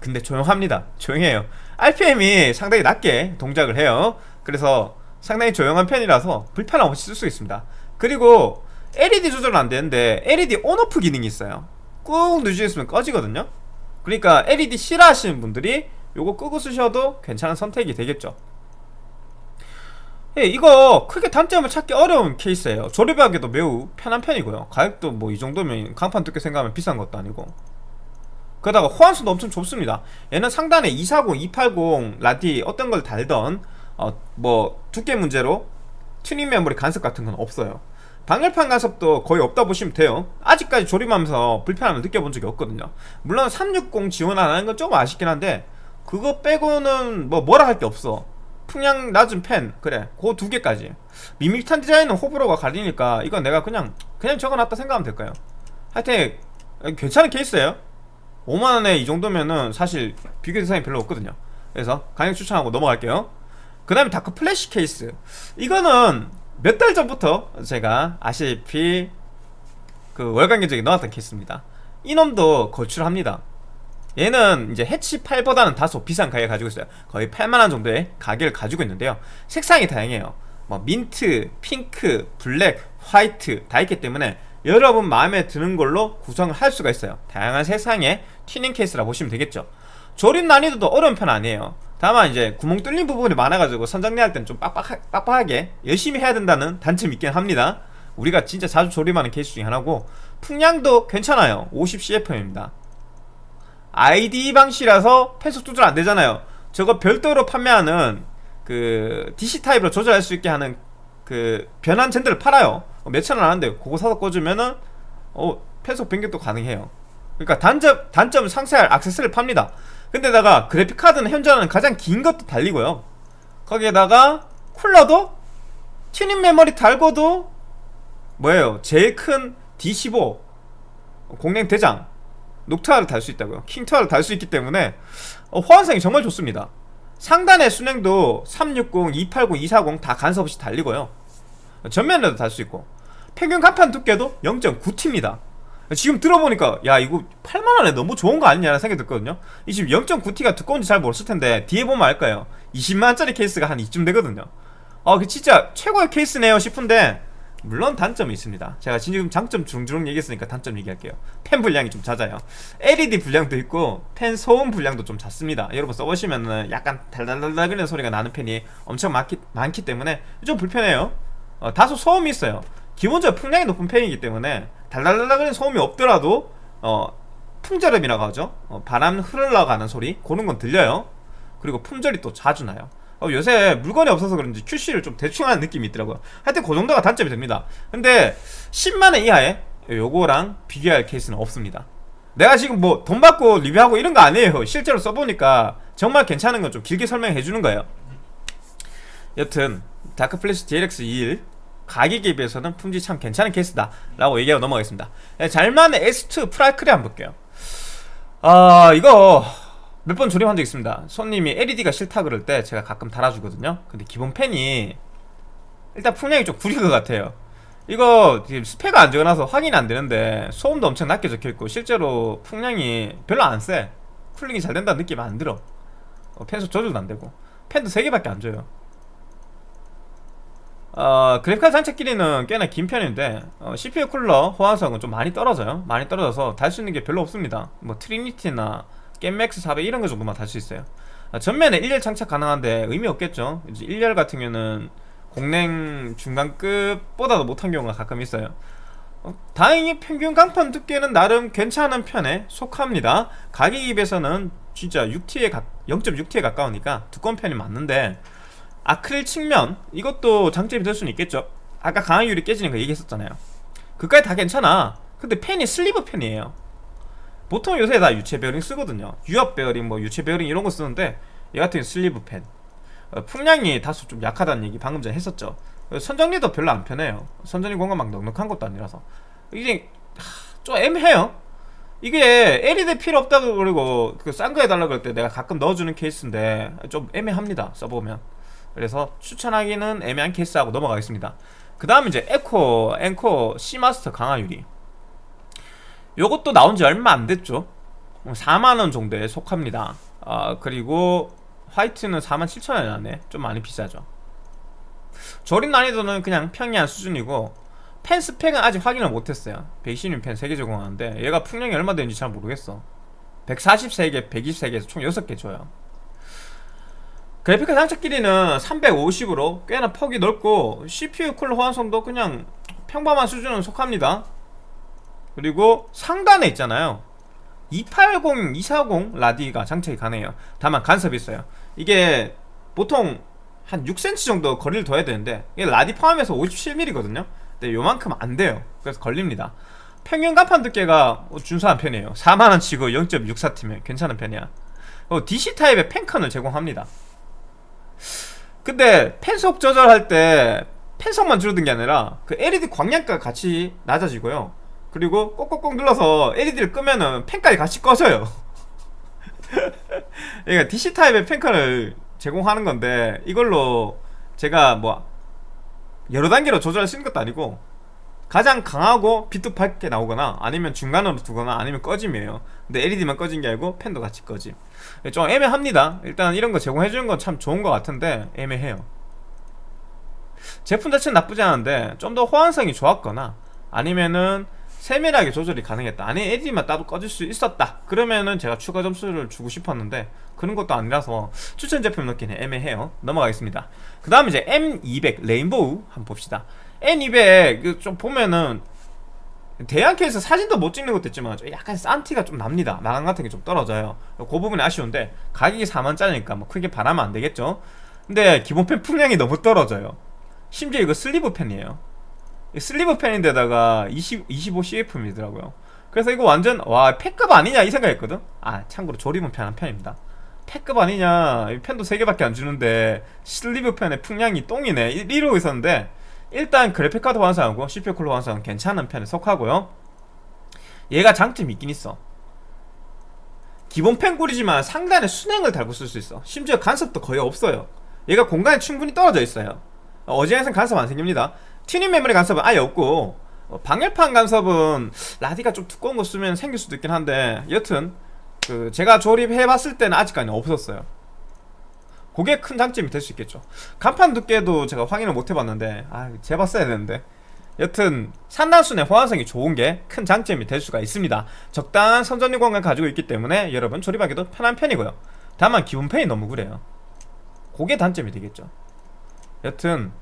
A: 근데 조용합니다. 조용해요. RPM이 상당히 낮게 동작을 해요. 그래서 상당히 조용한 편이라서 불편함 없이 쓸 수 있습니다. 그리고 LED 조절은 안 되는데 LED 온오프 기능이 있어요. 꾹 누르시면 꺼지거든요. 그러니까 LED 싫어하시는 분들이 요거 끄고 쓰셔도 괜찮은 선택이 되겠죠. 예, 이거 크게 단점을 찾기 어려운 케이스예요. 조립하기도 매우 편한 편이고요. 가격도 뭐 이 정도면 강판 두께 생각하면 비싼 것도 아니고. 거기다가 호환성도 엄청 좋습니다. 얘는 상단에 240, 280 라디 어떤 걸 달던 어, 뭐 두께 문제로 튜닝 메모리 간섭 같은 건 없어요. 방열판 간섭도 거의 없다 보시면 돼요. 아직까지 조립하면서 불편함을 느껴본 적이 없거든요. 물론 360 지원 안 하는 건 조금 아쉽긴 한데 그거 빼고는 뭐 뭐라 할 게 없어. 풍량 낮은 팬 그래. 그 두 개까지. 밋밋한 디자인은 호불호가 갈리니까 이건 내가 그냥 그냥 적어놨다 생각하면 될까요. 하여튼 괜찮은 케이스예요. 5만원에 이 정도면은 사실 비교 대상이 별로 없거든요. 그래서 강력 추천하고 넘어갈게요. 그 다음에 다크 플래시 케이스. 이거는 몇 달 전부터 제가 아시다시피 그 월간 견적에 넣었던 케이스입니다. 이놈도 걸출합니다 얘는 이제 해치 8보다는 다소 비싼 가격을 가지고 있어요. 거의 8만원 정도의 가격을 가지고 있는데요. 색상이 다양해요. 뭐 민트, 핑크, 블랙, 화이트 다 있기 때문에 여러분 마음에 드는 걸로 구성을 할 수가 있어요. 다양한 색상의 튜닝 케이스라 보시면 되겠죠. 조립 난이도도 어려운 편 아니에요. 다만 이제 구멍 뚫린 부분이 많아가지고 선정리할 때는 좀 빡빡하, 빡빡하게 열심히 해야 된다는 단점이 있긴 합니다. 우리가 진짜 자주 조립하는 케이스 중에 하나고 풍량도 괜찮아요. 50CFM입니다 ID 방식이라서 펜속 조절 안 되잖아요. 저거 별도로 판매하는 그 DC 타입으로 조절할 수 있게 하는 그 변환 젠더를 팔아요. 몇천 원 하는데 그거 사서 꽂으면은 어 펜속 변경도 가능해요. 그러니까 단점, 단점 상세할 악세스를 팝니다. 근데다가 그래픽 카드는 현존하는 가장 긴 것도 달리고요. 거기에다가 쿨러도 튜닝 메모리 달고도 뭐예요? 제일 큰 D15 공랭 대장 녹타를 달 수 있다고요. 킹타를 달 수 있기 때문에 어, 호환성이 정말 좋습니다. 상단의 수랭도 360, 280, 240 다 간섭 없이 달리고요. 전면에도 달 수 있고 평균 강판 두께도 0.9T입니다. 지금 들어보니까 야 이거 8만원에 너무 좋은 거 아니냐는 생각이 들거든요. 이 지금 0.9T가 두꺼운지 잘 모르실 텐데 뒤에 보면 알까요. 20만원짜리 케이스가 한 이쯤 되거든요. 어, 그 진짜 최고의 케이스네요 싶은데 물론 단점이 있습니다. 제가 지금 장점 중주롱 얘기했으니까 단점 얘기할게요. 펜 분량이 좀 잦아요. LED 분량도 있고 펜 소음 분량도 좀 잦습니다. 여러분 써보시면은 약간 달달달달거리는 소리가 나는 펜이 엄청 많기, 많기 때문에 좀 불편해요. 어, 다소 소음이 있어요. 기본적으로 풍량이 높은 펜이기 때문에 달달달달거리는 소음이 없더라도 어, 풍절음이라고 하죠? 어, 바람 흘러가는 소리? 그런 건 들려요. 그리고 품절이 또 자주 나요 어, 요새 물건이 없어서 그런지 QC를 좀 대충 하는 느낌이 있더라고요. 하여튼 그 정도가 단점이 됩니다. 근데 10만원 이하에 요거랑 비교할 케이스는 없습니다. 내가 지금 뭐 돈 받고 리뷰하고 이런 거 아니에요. 실제로 써보니까 정말 괜찮은 건 좀 길게 설명해 주는 거예요. 여튼 다크플래시 DLX 21 가격에 비해서는 품질 참 괜찮은 케이스다 라고 얘기하고 넘어가겠습니다. 네, 잘만의 S2 프라이크리 한번 볼게요. 아 이거 몇 번 조립한 적 있습니다. 손님이 LED가 싫다 그럴 때 제가 가끔 달아주거든요. 근데 기본 팬이 일단 풍량이 좀 구릴 것 같아요. 이거 지금 스펙가 안 적어놔서 확인이 안 되는데 소음도 엄청 낮게 적혀있고 실제로 풍량이 별로 안세. cooling이 잘 된다는 느낌 안 들어. 어, 팬속 조절도 안 되고. 펜도 3개밖에 안 줘요. 어, 그래픽카드 장착 길이는 꽤나 긴 편인데 어, CPU 쿨러 호환성은 좀 많이 떨어져요. 많이 떨어져서 달 수 있는 게 별로 없습니다. 뭐 트리니티나 겜맥스 400 이런 거 정도만 달 수 있어요. 아, 전면에 1열 장착 가능한데 의미 없겠죠? 이제 1열 같은 경우는 공랭 중간급보다도 못한 경우가 가끔 있어요. 어, 다행히 평균 강판 두께는 나름 괜찮은 편에 속합니다. 가격에 비해서는 진짜 6T에 가, 0.6T에 가까우니까 두꺼운 편이 맞는데 아크릴 측면 이것도 장점이 될 수는 있겠죠? 아까 강화유리 깨지는 거 얘기했었잖아요. 그까지 다 괜찮아. 근데 팬이 슬리브 팬이에요 보통 요새 다 유체 베어링 쓰거든요. 유압 베어링 뭐 유체 베어링 이런 거 쓰는데 얘 같은 경우 슬리브 팬. 어, 풍량이 다소 좀 약하다는 얘기 방금 전에 했었죠. 어, 선정리도 별로 안 편해요. 선정리 공간 막 넉넉한 것도 아니라서. 이게 하, 좀 애매해요. 이게 LED 필요 없다고 그러고 그싼거 해달라고 할때 내가 가끔 넣어주는 케이스인데 좀 애매합니다. 써보면. 그래서 추천하기는 애매한 케이스하고 넘어가겠습니다. 그 다음 이제 에코, 앵코, C마스터 강화 유리 요것도 나온 지 얼마 안 됐죠. 4만원 정도에 속합니다. 아, 그리고 화이트는 47,000원이 나네. 좀 많이 비싸죠. 조립 난이도는 그냥 평이한 수준이고 펜 스펙은 아직 확인을 못했어요. 120mm 펜 3개 제공하는데 얘가 풍량이 얼마 되는지 잘 모르겠어. 143개, 123개에서 총 6개 줘요. 그래픽카드 장착 길이는 350으로 꽤나 폭이 넓고 CPU 쿨러 호환성도 그냥 평범한 수준은 속합니다 그리고 상단에 있잖아요. 280, 240 라디가 장착이 가능해요. 다만 간섭이 있어요. 이게 보통 한 6cm 정도 거리를 둬야 되는데 라디 포함해서 57mm 거든요. 근데 요만큼 안 돼요. 그래서 걸립니다. 평균 간판 두께가 준수한 편이에요. 4만원 치고 0.64T면 괜찮은 편이야. DC 타입의 펜컨을 제공합니다. 근데 펜속 조절할 때 펜속만 줄어든 게 아니라 그 LED 광량가 같이 낮아지고요 그리고 꼭꼭꼭 눌러서 LED를 끄면은 펜까지 같이 꺼져요. 그러니까 DC 타입의 펜카를 제공하는 건데 이걸로 제가 뭐 여러 단계로 조절할 수 있는 것도 아니고 가장 강하고 빛도 밝게 나오거나 아니면 중간으로 두거나 아니면 꺼짐이에요. 근데 LED만 꺼진 게 아니고 펜도 같이 꺼짐. 좀 애매합니다. 일단 이런 거 제공해주는 건 참 좋은 것 같은데 애매해요. 제품 자체는 나쁘지 않은데 좀 더 호환성이 좋았거나 아니면은 세밀하게 조절이 가능했다. 아니 LED만 따로 꺼질 수 있었다. 그러면은 제가 추가 점수를 주고 싶었는데 그런 것도 아니라서 추천 제품 넣기는 애매해요. 넘어가겠습니다. 그 다음 이제 M200 레인보우 한번 봅시다. N200 좀 보면은 대양캐에서 사진도 못 찍는 것도 있지만 약간 싼 티가 좀 납니다. 마감 같은 게 좀 떨어져요. 그 부분이 아쉬운데 가격이 4만짜리니까 뭐 크게 바라면 안 되겠죠? 근데 기본 팬 풍량이 너무 떨어져요. 심지어 이거 슬리브 팬이에요 슬리브 팬인데다가 20, 25CFM이더라고요. 그래서 이거 완전 와 폐급 아니냐 이 생각했거든? 아 참고로 조립은 편한 편입니다. 폐급 아니냐? 팬도 3개밖에 안 주는데 슬리브 팬의 풍량이 똥이네. 이러고 있었는데 일단 그래픽카드 호환성하고 CPU 쿨러 호환성은 괜찮은 편에 속하고요. 얘가 장점이 있긴 있어. 기본 팬 구리지만 상단에 수랭을 달고 쓸 수 있어. 심지어 간섭도 거의 없어요. 얘가 공간이 충분히 떨어져 있어요. 어지간한 간섭 안 생깁니다 튜닝 메모리 간섭은 아예 없고 어, 방열판 간섭은 라디가 좀 두꺼운 거 쓰면 생길 수도 있긴 한데 여튼 그 제가 조립해봤을 때는 아직까지 없었어요. 그게 큰 장점이 될 수 있겠죠. 강판 두께도 제가 확인을 못 해봤는데 아 재봤어야 되는데. 여튼 상단 수랭 호환성이 좋은 게 큰 장점이 될 수가 있습니다. 적당한 선정리 공간을 가지고 있기 때문에 여러분 조립하기도 편한 편이고요. 다만 기본 펜이 너무 그래요. 그게 단점이 되겠죠. 여튼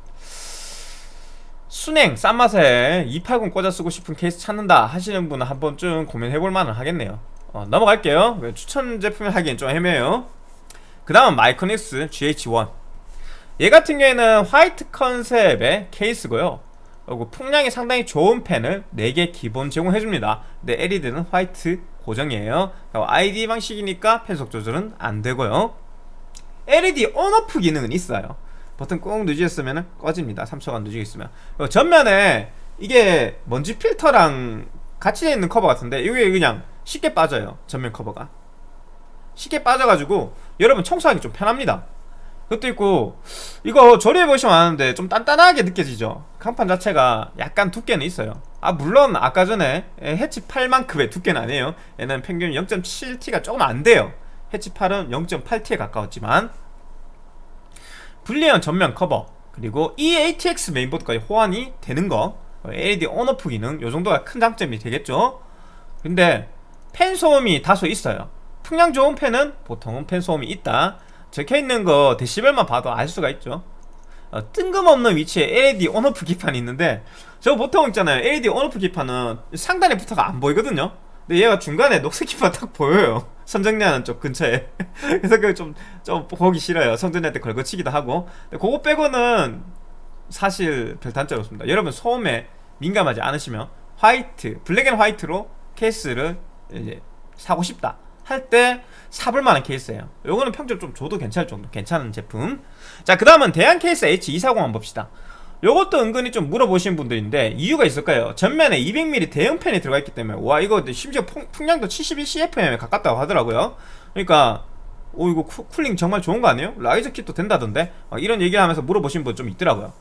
A: 순행 싼 맛에 280 꽂아 쓰고 싶은 케이스 찾는다 하시는 분은 한 번쯤 고민해볼 만은 하겠네요. 어, 넘어갈게요. 추천 제품을 하기엔 좀 애매해요. 그 다음 마이크닉스 GH1 얘 같은 경우에는 화이트 컨셉의 케이스고요. 그리고 풍량이 상당히 좋은 펜을 4개 기본 제공해줍니다. 근데 LED는 화이트 고정이에요. ID 방식이니까 펜속 조절은 안되고요. LED 온오프 기능은 있어요 버튼 꾹 누르셨으면 꺼집니다. 3초간 누르고 있으면. 전면에 이게 먼지 필터랑 같이 있는 커버 같은데 이게 그냥 쉽게 빠져요. 전면 커버가. 쉽게 빠져가지고 여러분 청소하기 좀 편합니다. 그것도 있고 이거 조립해보시면 아는데 좀 단단하게 느껴지죠? 강판 자체가 약간 두께는 있어요. 아 물론 아까 전에 해치 8만큼의 두께는 아니에요. 얘는 평균 0.7T가 조금 안 돼요. 해치 8은 0.8T에 가까웠지만 분리형 전면 커버 그리고 이 ATX 메인보드까지 호환이 되는 거 LED on/off 기능 요 정도가 큰 장점이 되겠죠? 근데 팬 소음이 다소 있어요. 풍량 좋은 팬은 보통은 팬 소음이 있다. 적혀있는 거 데시벨만 봐도 알 수가 있죠. 어, 뜬금없는 위치에 LED on/off 기판이 있는데 저 보통 있잖아요. LED on/off 기판은 상단에 붙어가 안 보이거든요 근데 얘가 중간에 녹색 기판 딱 보여요. 선정리하는 쪽 근처에. 그래서 그좀좀 보기 싫어요. 때 걸거치기도 하고. 근데 그거 빼고는 사실 별 단점이 없습니다. 여러분 소음에 민감하지 않으시면 화이트 블랙 앤 화이트로 케이스를 이제 사고 싶다 할 때 사볼 만한 케이스예요. 요거는 평점 좀 줘도 괜찮을 정도 괜찮은 제품. 자 그 다음은 대양 케이스 H240 한번 봅시다 요것도 은근히 좀 물어보시는 분들인데 이유가 있을까요? 전면에 200mm 대형 팬이 들어가 있기 때문에 와 이거 심지어 풍, 풍량도 71cfm에 가깝다고 하더라고요. 그러니까 오 이거 쿠, cooling 정말 좋은 거 아니에요? riser kit도 된다던데? 어, 이런 얘기를 하면서 물어보신 분 좀 있더라고요.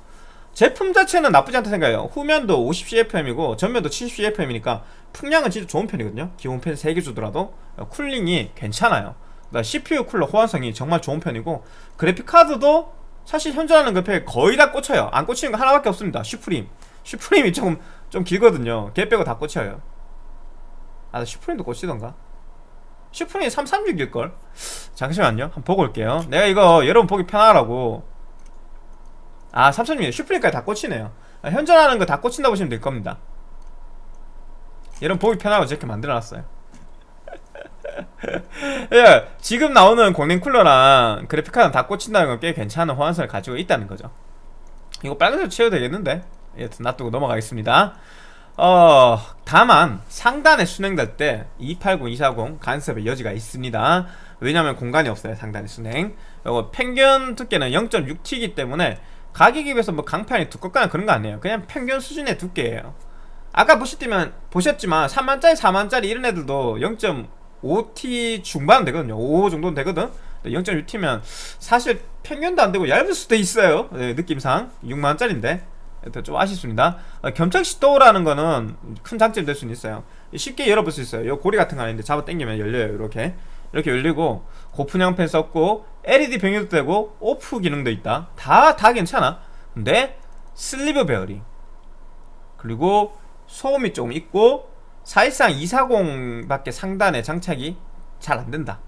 A: 제품 자체는 나쁘지 않다 생각해요. 후면도 50cfm이고 전면도 70cfm이니까 풍량은 진짜 좋은 편이거든요. 기본 팬 3개 주더라도. 어, cooling이 괜찮아요. CPU 쿨러 호환성이 정말 좋은 편이고 그래픽카드도 사실 현존하는 그팩 거의 다 꽂혀요. 안 꽂히는 거 하나밖에 없습니다. 슈프림. 슈프림이 조금 좀 길거든요. 걔 빼고 다 꽂혀요. 아 슈프림도 꽂히던가? 슈프림이 336일걸? 잠시만요. 한번 보고 올게요. 내가 이거 여러분 보기 편하라고. 아 336일. 슈프림까지 다 꽂히네요. 아, 현존하는 거 다 꽂힌다 보시면 될 겁니다. 여러분 보기 편하고 저렇게 만들어놨어요 예, 지금 나오는 공랭 쿨러랑 그래픽카드 다 꽂힌다는 건 꽤 괜찮은 호환성을 가지고 있다는 거죠. 이거 빨간색 채워도 되겠는데? 여튼 놔두고 넘어가겠습니다. 어 다만 상단에 순행될 때 280, 240 간섭의 여지가 있습니다. 왜냐면 공간이 없어요 상단에 순행. 이거 평균 두께는 0.6T이기 때문에 가격에 비해서 뭐 강판이 두껍거나 그런 거 아니에요. 그냥 평균 수준의 두께예요. 아까 보셨지만, 보셨지만 3만짜리 4만짜리 이런 애들도 5T 중반 되거든요. 5 정도는 되거든. 0.6T면 사실 평균도 안되고 얇을 수도 있어요. 네, 느낌상. 6만원짜리인데. 좀 아쉽습니다. 어, 겸착시도라는 거는 큰 장점이 될 수는 있어요. 쉽게 열어볼 수 있어요. 이 고리 같은 거 아닌데 잡아 당기면 열려요 이렇게. 이렇게 열리고 고fun형 펜 썼고 LED 병해도 되고 오프 기능도 있다. 다 다 괜찮아. 근데 슬리브 베어링. 그리고 소음이 조금 있고 사실상 240밖에 상단에 장착이 잘 안된다.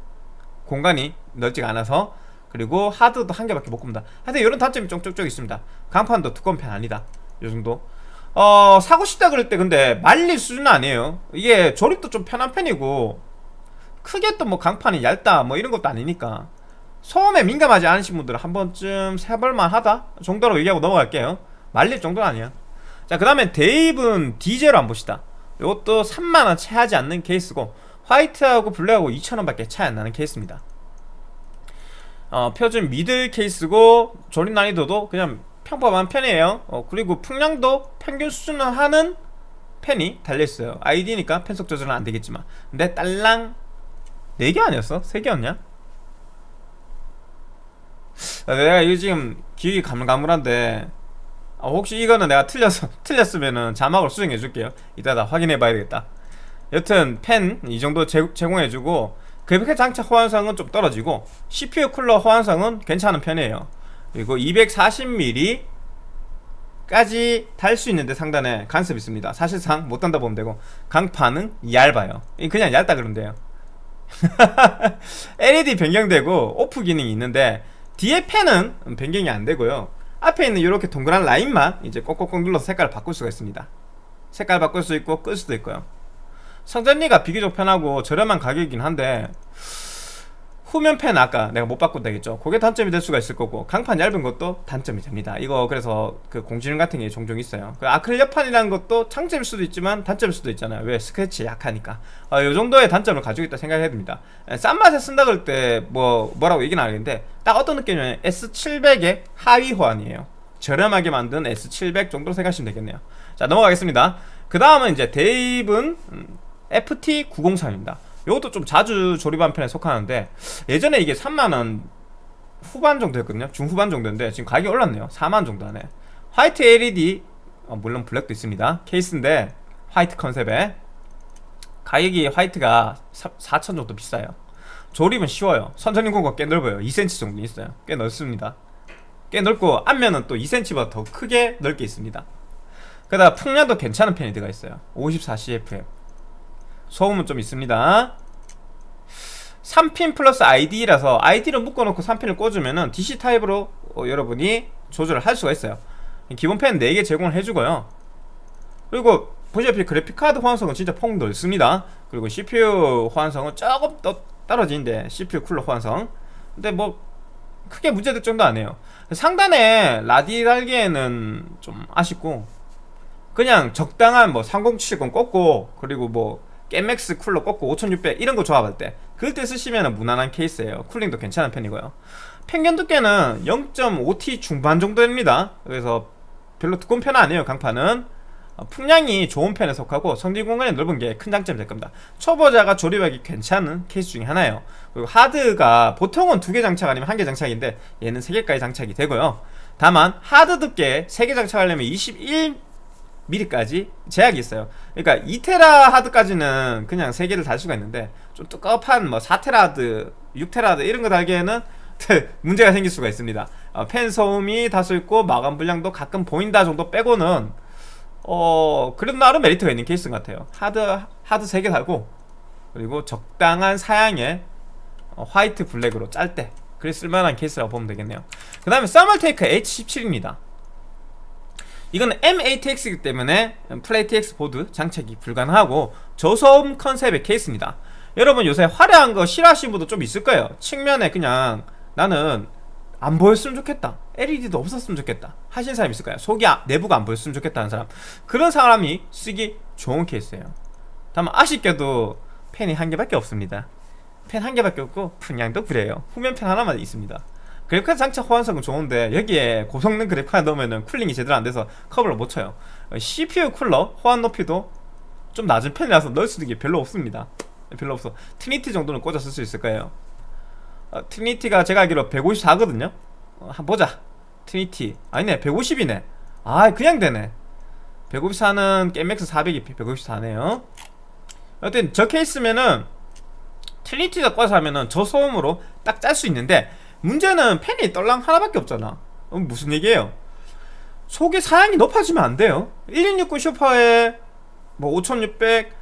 A: 공간이 넓지가 않아서 그리고 하드도 한 개밖에 못 굽니다. 하여튼 이런 단점이 쪽쪽쪽 있습니다. 강판도 두꺼운 편 아니다. 요정도. 어 사고 싶다 그럴 때 근데 말릴 수준은 아니에요. 이게 조립도 좀 편한 편이고 크게 또 뭐 강판이 얇다 뭐 이런 것도 아니니까 소음에 민감하지 않으신 분들은 한 번쯤 세볼만 하다 정도로 얘기하고 넘어갈게요. 말릴 정도는 아니야 자그 다음에 데이브는 디젤로 한번 봅시다 이것도 3만원 채 하지 않는 케이스고 화이트하고 블랙하고 2천원 밖에 차이 안 나는 케이스입니다 어, 표준 미들 케이스고 조립 난이도도 그냥 평범한 편이에요 어, 그리고 풍량도 평균 수준을 하는 펜이 달려있어요 ID니까 펜 속 조절은 안되겠지만 근데 딸랑 4개 아니었어? 3개였냐? 아, 내가 이거 지금 기억이 가물가물한데 아, 혹시 이거는 내가 틀렸어 틀렸으면은 자막을 수정해 줄게요. 이따 다 확인해 봐야 되겠다. 여튼 펜 이 정도 제, 공해 주고 그래픽 장착 호환성은 좀 떨어지고 CPU 쿨러 호환성은 괜찮은 편이에요. 그리고 240mm 까지 달 수 있는데 상단에 간섭이 있습니다. 사실상 못 단다 보면 되고 강판은 얇아요. 그냥 얇다 돼요. LED 변경되고 오프 기능이 있는데 뒤에 펜은 변경이 안 되고요 앞에 있는 이렇게 동그란 라인만 이제 꼭꼭꼭 눌러서 색깔을 바꿀 수가 있습니다. 색깔 바꿀 수 있고 끌 수도 있고요. 성전리가 비교적 편하고 저렴한 가격이긴 한데 후면팬 아까 내가 못 바꾼다 했죠? 그게 단점이 될 수가 있을 거고 강판 얇은 것도 단점이 됩니다. 이거 그래서 그 공지능 같은 게 종종 있어요. 그 아크릴 옆판이라는 것도 장점일 수도 있지만 단점일 수도 있잖아요. 왜 스크래치 약하니까. 어, 이 정도의 단점을 가지고 있다 생각해야 됩니다. 에, 싼 맛에 쓴다 그럴 때 뭐 뭐라고 얘기는 안 하겠는데 딱 어떤 느낌이냐면 S700의 하위 호환이에요. 저렴하게 만든 S700 정도로 생각하시면 되겠네요. 자 넘어가겠습니다. 그 다음은 이제 대입은 음, FT903입니다 이것도 좀 자주 조립한 편에 속하는데 예전에 이게 3만원 후반 정도였거든요. 중후반 정도인데 지금 가격이 올랐네요. 4만 정도 하네. 화이트 LED 어, 물론 블랙도 있습니다. 케이스인데 화이트 컨셉에 가격이 화이트가 4천 정도 비싸요. 조립은 쉬워요. 선전용 공간 꽤 넓어요. 2cm 정도 있어요. 꽤 넓습니다. 꽤 넓고 앞면은 또 2cm보다 더 크게 넓게 있습니다. 게다가 풍량도 괜찮은 편이 들어가 있어요. 54CFM 소음은 좀 있습니다. 3핀 플러스 ID라서 ID를 묶어놓고 3핀을 꽂으면은 DC 타입으로 어, 여러분이 조절을 할 수가 있어요. 기본 펜 4개 제공을 해주고요. 그리고 보시다시피 그래픽카드 호환성은 진짜 폭 넓습니다. 그리고 CPU 호환성은 조금 더 떨어지는데 CPU 쿨러 호환성. 근데 뭐 크게 문제될 정도 아니에요. 상단에 라디 달기에는 좀 아쉽고 그냥 적당한 뭐 3070 꽂고 그리고 뭐 깨맥스 쿨러 꽂고 5600 이런 거 조합할 때 그럴 때 쓰시면 무난한 케이스예요. 쿨링도 괜찮은 편이고요. 평균 두께는 0.5T 중반 정도 됩니다. 그래서 별로 두꺼운 편은 아니에요 강판은. 어, 풍량이 좋은 편에 속하고 성질 공간이 넓은 게 큰 장점이 될 겁니다. 초보자가 조립하기 괜찮은 케이스 중에 하나예요. 그리고 하드가 보통은 두 개 장착 아니면 한 개 장착인데 얘는 세 개까지 장착이 되고요. 다만 하드 두께 세 개 장착하려면 21mm까지 제약이 있어요. 그러니까 2테라 하드까지는 그냥 세 개를 달 수가 있는데 좀 두꺼운 뭐 4테라 하드 6테라 하드 이런 거 달기에는 문제가 생길 수가 있습니다. 어, 펜 소음이 다소 있고 마감 불량도 가끔 보인다 정도 빼고는 어 그래도 나름 메리트가 있는 케이스 같아요. 하드 하드 3개 달고 그리고 적당한 사양의 어, 화이트 블랙으로 짤 때 그래 쓸만한 케이스라고 보면 되겠네요. 그 다음에 써멀테이크 H17입니다 이건 mATX이기 때문에 full ATX 보드 장착이 불가능하고 저소음 컨셉의 케이스입니다. 여러분 요새 화려한 거 싫어하시는 분도 좀 있을 거예요. 측면에 그냥 나는 안 보였으면 좋겠다. LED도 없었으면 좋겠다. 하신 사람 있을까요? 속이 아, 내부가 안 보였으면 좋겠다 는 사람. 그런 사람이 쓰기 좋은 케이스예요. 다만 아쉽게도 팬이 한 개밖에 없습니다. 팬 한 개밖에 없고 풍량도 그래요. 후면 팬 하나만 있습니다 그래픽카드 장착 호환성은 좋은데 여기에 고성능 그래픽카드 넣으면 cooling이 제대로 안 돼서 커버를 못 쳐요. CPU 쿨러 호환 높이도 좀 낮은 편이라서 넣을 수 있는 게 별로 없습니다. 별로 없어. 트리니티 정도는 꽂아 쓸 수 있을 거예요. 어, 트리니티가 제가 알기로 154거든요. 어, 한번 보자. 트리니티. 아니네 150이네. 아 그냥 되네. 154는 게임맥스 400이 154네요. 여튼 저 케이스면은 트리니티가 꽂아서 하면은 저소음으로 딱 짤 수 있는데 문제는 팬이 딸랑 하나밖에 없잖아. 어, 무슨 얘기예요? 속의 사양이 높아지면 안 돼요. 1660 슈퍼에 뭐 5600,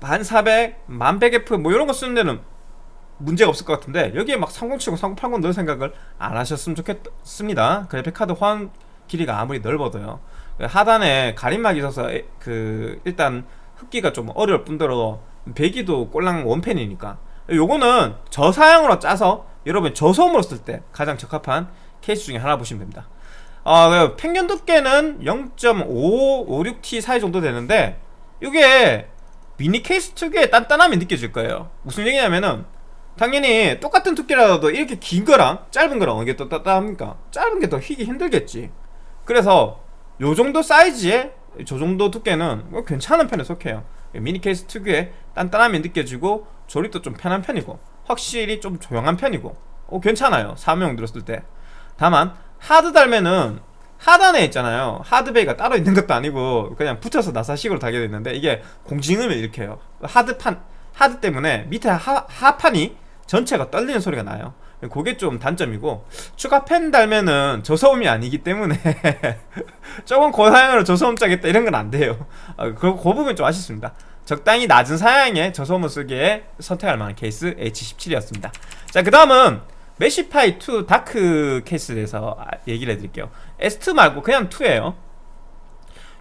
A: 1400, 1100F 뭐 이런 거 쓰는 데는 문제가 없을 것 같은데 여기에 막 3070, 3080 넣을 생각을 안 하셨으면 좋겠습니다. 그래픽카드 호환 길이가 아무리 넓어도요. 하단에 가림막이 있어서 그 일단 흡기가 좀 어려울 뿐더러 배기도 꼴랑 원펜이니까. 요거는 저사양으로 짜서 여러분 저소음으로 쓸 때 가장 적합한 케이스 중에 하나 보시면 됩니다. 어, 평균 두께는 0.556T 사이 정도 되는데 이게 미니 케이스 특유의 단단함이 느껴질 거예요. 무슨 얘기냐면은 당연히 똑같은 두께라도 이렇게 긴 거랑 짧은 거랑 어느 게 더 따뜻합니까? 짧은 게 더 휘기 힘들겠지. 그래서 요 정도 사이즈의 저 정도 두께는 뭐 괜찮은 편에 속해요. 미니 케이스 특유의 단단함이 느껴지고 조립도 좀 편한 편이고 확실히 좀 조용한 편이고. 어, 괜찮아요. 사무용 들었을 때. 다만 하드 달면은 하단에 있잖아요. 하드베이가 따로 있는 것도 아니고 그냥 붙여서 나사식으로 달게 됐는데 이게 공진음을 일으켜요. 하드판 하드 때문에 밑에 하, 하판이 전체가 떨리는 소리가 나요. 그게 좀 단점이고 추가 펜 달면은 저소음이 아니기 때문에 조금 고사양으로 저소음 짜겠다 이런 건 안 돼요. 어, 그, 그 부분 좀 아쉽습니다 적당히 낮은 사양의 저소음을 쓰기에 선택할 만한 케이스 H17이었습니다. 자그 다음은 메시파이 2 다크 케이스에 대해서 얘기를 해드릴게요. S2 말고 그냥 2에요.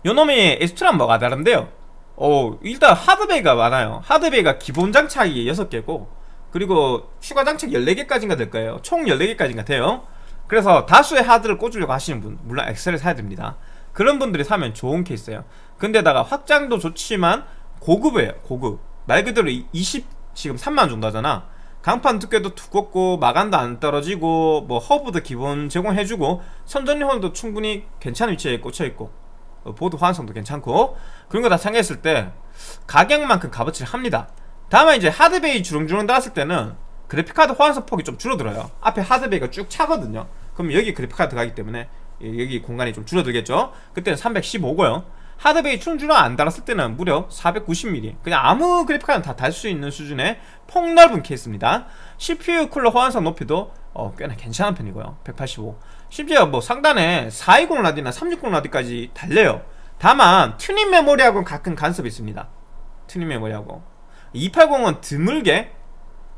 A: 요놈이 S2랑 뭐가 다른데요? 오 일단 하드 bay가 많아요. 하드 bay가 기본 장착이 6개고 그리고 추가 장착 14개까지인가 될 거예요. 총 14개까지인가 돼요. 그래서 다수의 하드를 꽂으려고 하시는 분 물론 XL을 사야 됩니다. 그런 분들이 사면 좋은 케이스예요. 근데다가 확장도 좋지만 고급이에요 고급. 말 그대로 20 지금 3만 정도 하잖아. 강판 두께도 두껍고 마감도 안 떨어지고 뭐 허브도 기본 제공해주고 선전용도 충분히 괜찮은 위치에 꽂혀있고 어, 보드 호환성도 괜찮고. 그런 거 다 참고했을 때 가격만큼 값어치를 합니다. 다만 이제 하드베이 주렁주렁 달았을 때는 그래픽카드 호환성 폭이 좀 줄어들어요. 앞에 하드베이가 쭉 차거든요. 그럼 여기 그래픽카드 가기 때문에 여기 공간이 좀 줄어들겠죠? 그때는 315고요 하드 bay 충주랑 안 달았을 때는 무려 490mm 그냥 아무 그래픽카드는 다달 수 있는 수준의 폭넓은 케이스입니다. CPU 쿨러 호환성 높이도 어, 꽤나 괜찮은 편이고요. 185 심지어 뭐 상단에 420 라디나 360 라디까지 달려요. 다만 튜닝 메모리하고는 가끔 간섭이 있습니다. 튜닝 메모리하고. 280은 드물게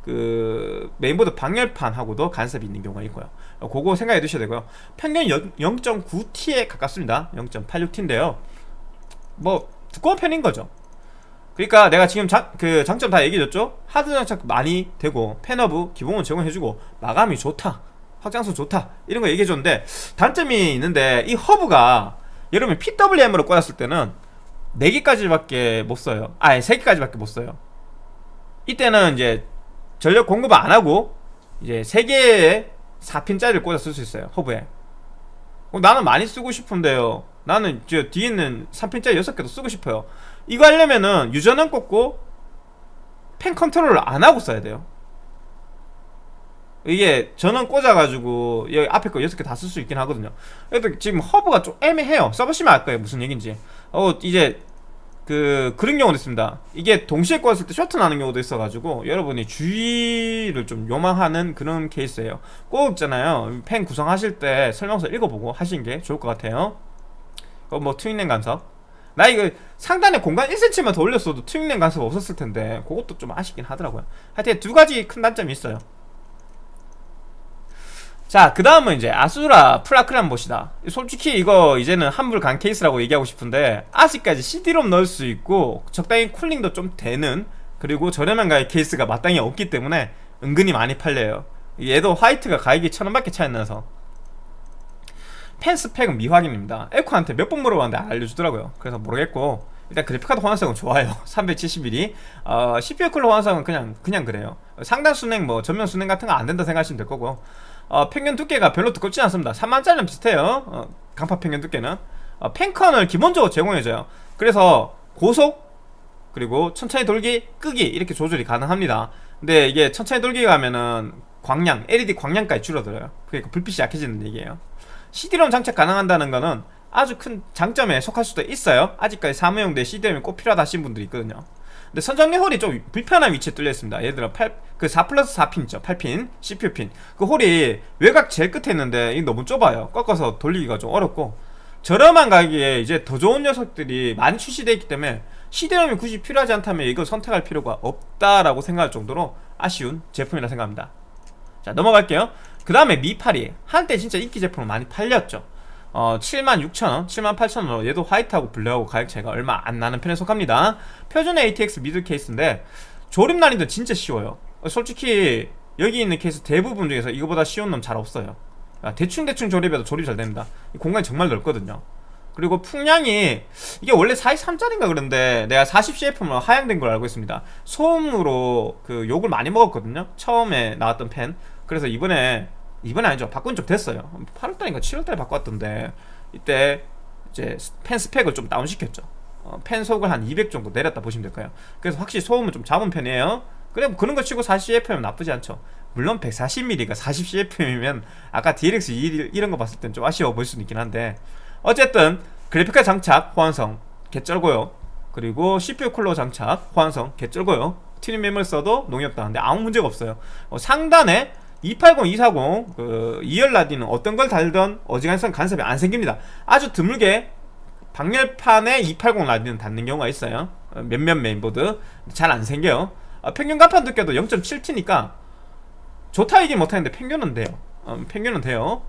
A: 그 메인보드 방열판하고도 간섭이 있는 경우가 있고요. 그거 생각해 두셔야 되고요. 강판 0.9T에 가깝습니다. 0.86T인데요 뭐 두꺼운 편인 거죠. 그러니까 내가 지금 자, 그 장점 다 얘기해줬죠? 하드 장착 많이 되고 팬 허브 기본은 제공해주고 마감이 좋다 확장성 좋다 이런 거 얘기해줬는데 단점이 있는데 이 허브가 여러분 PWM으로 꽂았을 때는 4개까지밖에 못 써요. 아니 3개까지밖에 못 써요. 이때는 이제 전력 공급을 안 하고 이제 3개의 4핀짜리를 꽂아 쓸 수 있어요 허브에. 어, 나는 많이 쓰고 싶은데요 나는 저 뒤에 있는 3핀짜리 6개도 쓰고 싶어요. 이거 하려면은 유전원 꽂고 펜 컨트롤을 안 하고 써야 돼요. 이게 전원 꽂아가지고 여기 앞에 거 6개 다 쓸 수 있긴 하거든요. 그래도 지금 허브가 좀 애매해요. 써보시면 알 거예요 무슨 얘기인지. 어 이제 그 그런 경우도 있습니다. 이게 동시에 꽂았을 때 쇼트 나는 경우도 있어가지고 여러분이 주의를 좀 요망하는 그런 케이스예요. 꼭 있잖아요. 팬 구성하실 때 설명서 읽어보고 하시는 게 좋을 것 같아요 어, 뭐 튜닝램 간섭 나 이거 상단에 공간 1cm만 더 올렸어도 튜닝램 간섭 없었을 텐데 그것도 좀 아쉽긴 하더라고요 하여튼 두 가지 큰 단점이 있어요 자, 그 다음은 이제 아수라 프라크란 봇이다. 솔직히 이거 이제는 한물간 케이스라고 얘기하고 싶은데 아직까지 CD롬 넣을 수 있고 적당히 cooling도 좀 되는 그리고 저렴한 가격 케이스가 마땅히 없기 때문에 은근히 많이 팔려요. 얘도 화이트가 가격이 천원밖에 차이 안 나서 팬 스펙은 미확인입니다. 앱코한테 몇 번 물어봤는데 알려주더라고요. 그래서 모르겠고 일단 그래픽카드 호환성은 좋아요. 370mm 어, CPU 쿨러 호환성은 그냥 그냥 그래요. 상단 수랭 뭐 전면 수랭 같은 거 안 된다 생각하시면 될 거고. 어, 강판 두께가 별로 두껍지 않습니다. 3만짜리는 비슷해요. 어, 강판 평균 두께는. 어, 팬컨을 기본적으로 제공해줘요. 그래서 고속 그리고 천천히 돌기 끄기 이렇게 조절이 가능합니다. 근데 이게 천천히 돌기 가면은 광량 LED 광량까지 줄어들어요. 그러니까 불빛이 약해지는 얘기예요 CD롬 장착 가능한다는 거는 아주 큰 장점에 속할 수도 있어요. 아직까지 사무용대 CD롬이 꼭 필요하다 하신 분들이 있거든요. 근데 선정리 홀이 좀 불편한 위치에 뚫려 있습니다. 예를 들어 8, 그 4 플러스 4핀 있죠. 8핀 CPU 핀그 홀이 외곽 제일 끝에 있는데 이 너무 좁아요. 꺾어서 돌리기가 좀 어렵고. 저렴한 가격에 이제 더 좋은 녀석들이 많이 출시되어 있기 때문에 CD롬이 굳이 필요하지 않다면 이걸 선택할 필요가 없다라고 생각할 정도로 아쉬운 제품이라 생각합니다. 자 넘어갈게요 그 다음에 미파리 한때 진짜 인기 제품을 많이 팔렸죠. 어, 76,000원, 78,000원으로 얘도 화이트하고 블랙하고 가격 차이가 얼마 안 나는 편에 속합니다. 표준 ATX 미들 케이스인데 조립 난이도 진짜 쉬워요. 솔직히 여기 있는 케이스 대부분 중에서 이거보다 쉬운 놈 잘 없어요. 대충대충 조립해도 조립 잘 됩니다. 공간이 정말 넓거든요. 그리고 풍량이 이게 원래 43짜리인가 그런데 내가 40CF로 하향된 걸 알고 있습니다. 소음으로 그 욕을 많이 먹었거든요. 처음에 나왔던 펜. 그래서 이번에 이번에 아니죠. 바꾼 적 됐어요. 8월달인가 7월달에 바꿨던데 이때 이제 펜 스펙을 좀 다운 시켰죠. 어, 펜 속을 한 200 정도 내렸다 보시면 될까요. 그래서 확실히 소음은 좀 잡은 편이에요. 그래 뭐 그런 거 치고 40cfm 나쁘지 않죠. 물론 140mm가 40cfm이면 아까 DLX 2 이런 거 봤을 땐 좀 아쉬워 보일 수는 있긴 한데. 어쨌든 그래픽카드 장착 호환성 개쩔고요. 그리고 CPU 쿨러 장착 호환성 개쩔고요. 튜닝램을 써도 농협 다는데 아무 문제가 없어요. 어, 상단에 280, 240, 그 2열 라디는 어떤 걸 달던 어지간한 간섭이 안 생깁니다. 아주 드물게 방열판에 280 라디는 닿는 경우가 있어요. 어, 몇몇 메인보드 잘 안 생겨요. 어, 평균 강판 두께도 0.7T니까 좋다 얘기 못하는데 평균은 돼요. 어, 평균은 돼요.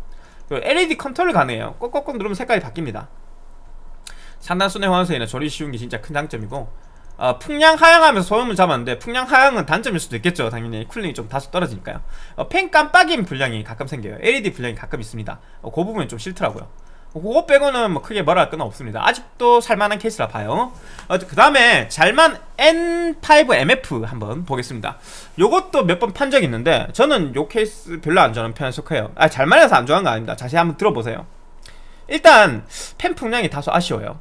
A: LED 컨트롤 가능해요. 꼭꼭꼭 누르면 색깔이 바뀝니다. 상단 수랭 호환성이나 조립 쉬운 게 진짜 큰 장점이고 어, 풍량 하향하면서 소음을 잡았는데 풍량 하향은 단점일 수도 있겠죠. 당연히 cooling이 좀 다소 떨어지니까요. 어, 팬 깜빡임 불량이 가끔 생겨요. LED 불량이 가끔 있습니다. 어, 그 부분이 좀 싫더라고요. 어, 그거 빼고는 뭐 크게 뭐라 할 건 없습니다. 아직도 살만한 케이스라 봐요. 어, 그 다음에 잘만 N5MF 한번 보겠습니다. 요것도 몇 번 판 적 있는데 저는 요 케이스 별로 안 좋아하는 편에 속해요. 아 잘만해서 안 좋아하는 거 아닙니다. 자세히 한번 들어보세요. 일단 펜 풍량이 다소 아쉬워요.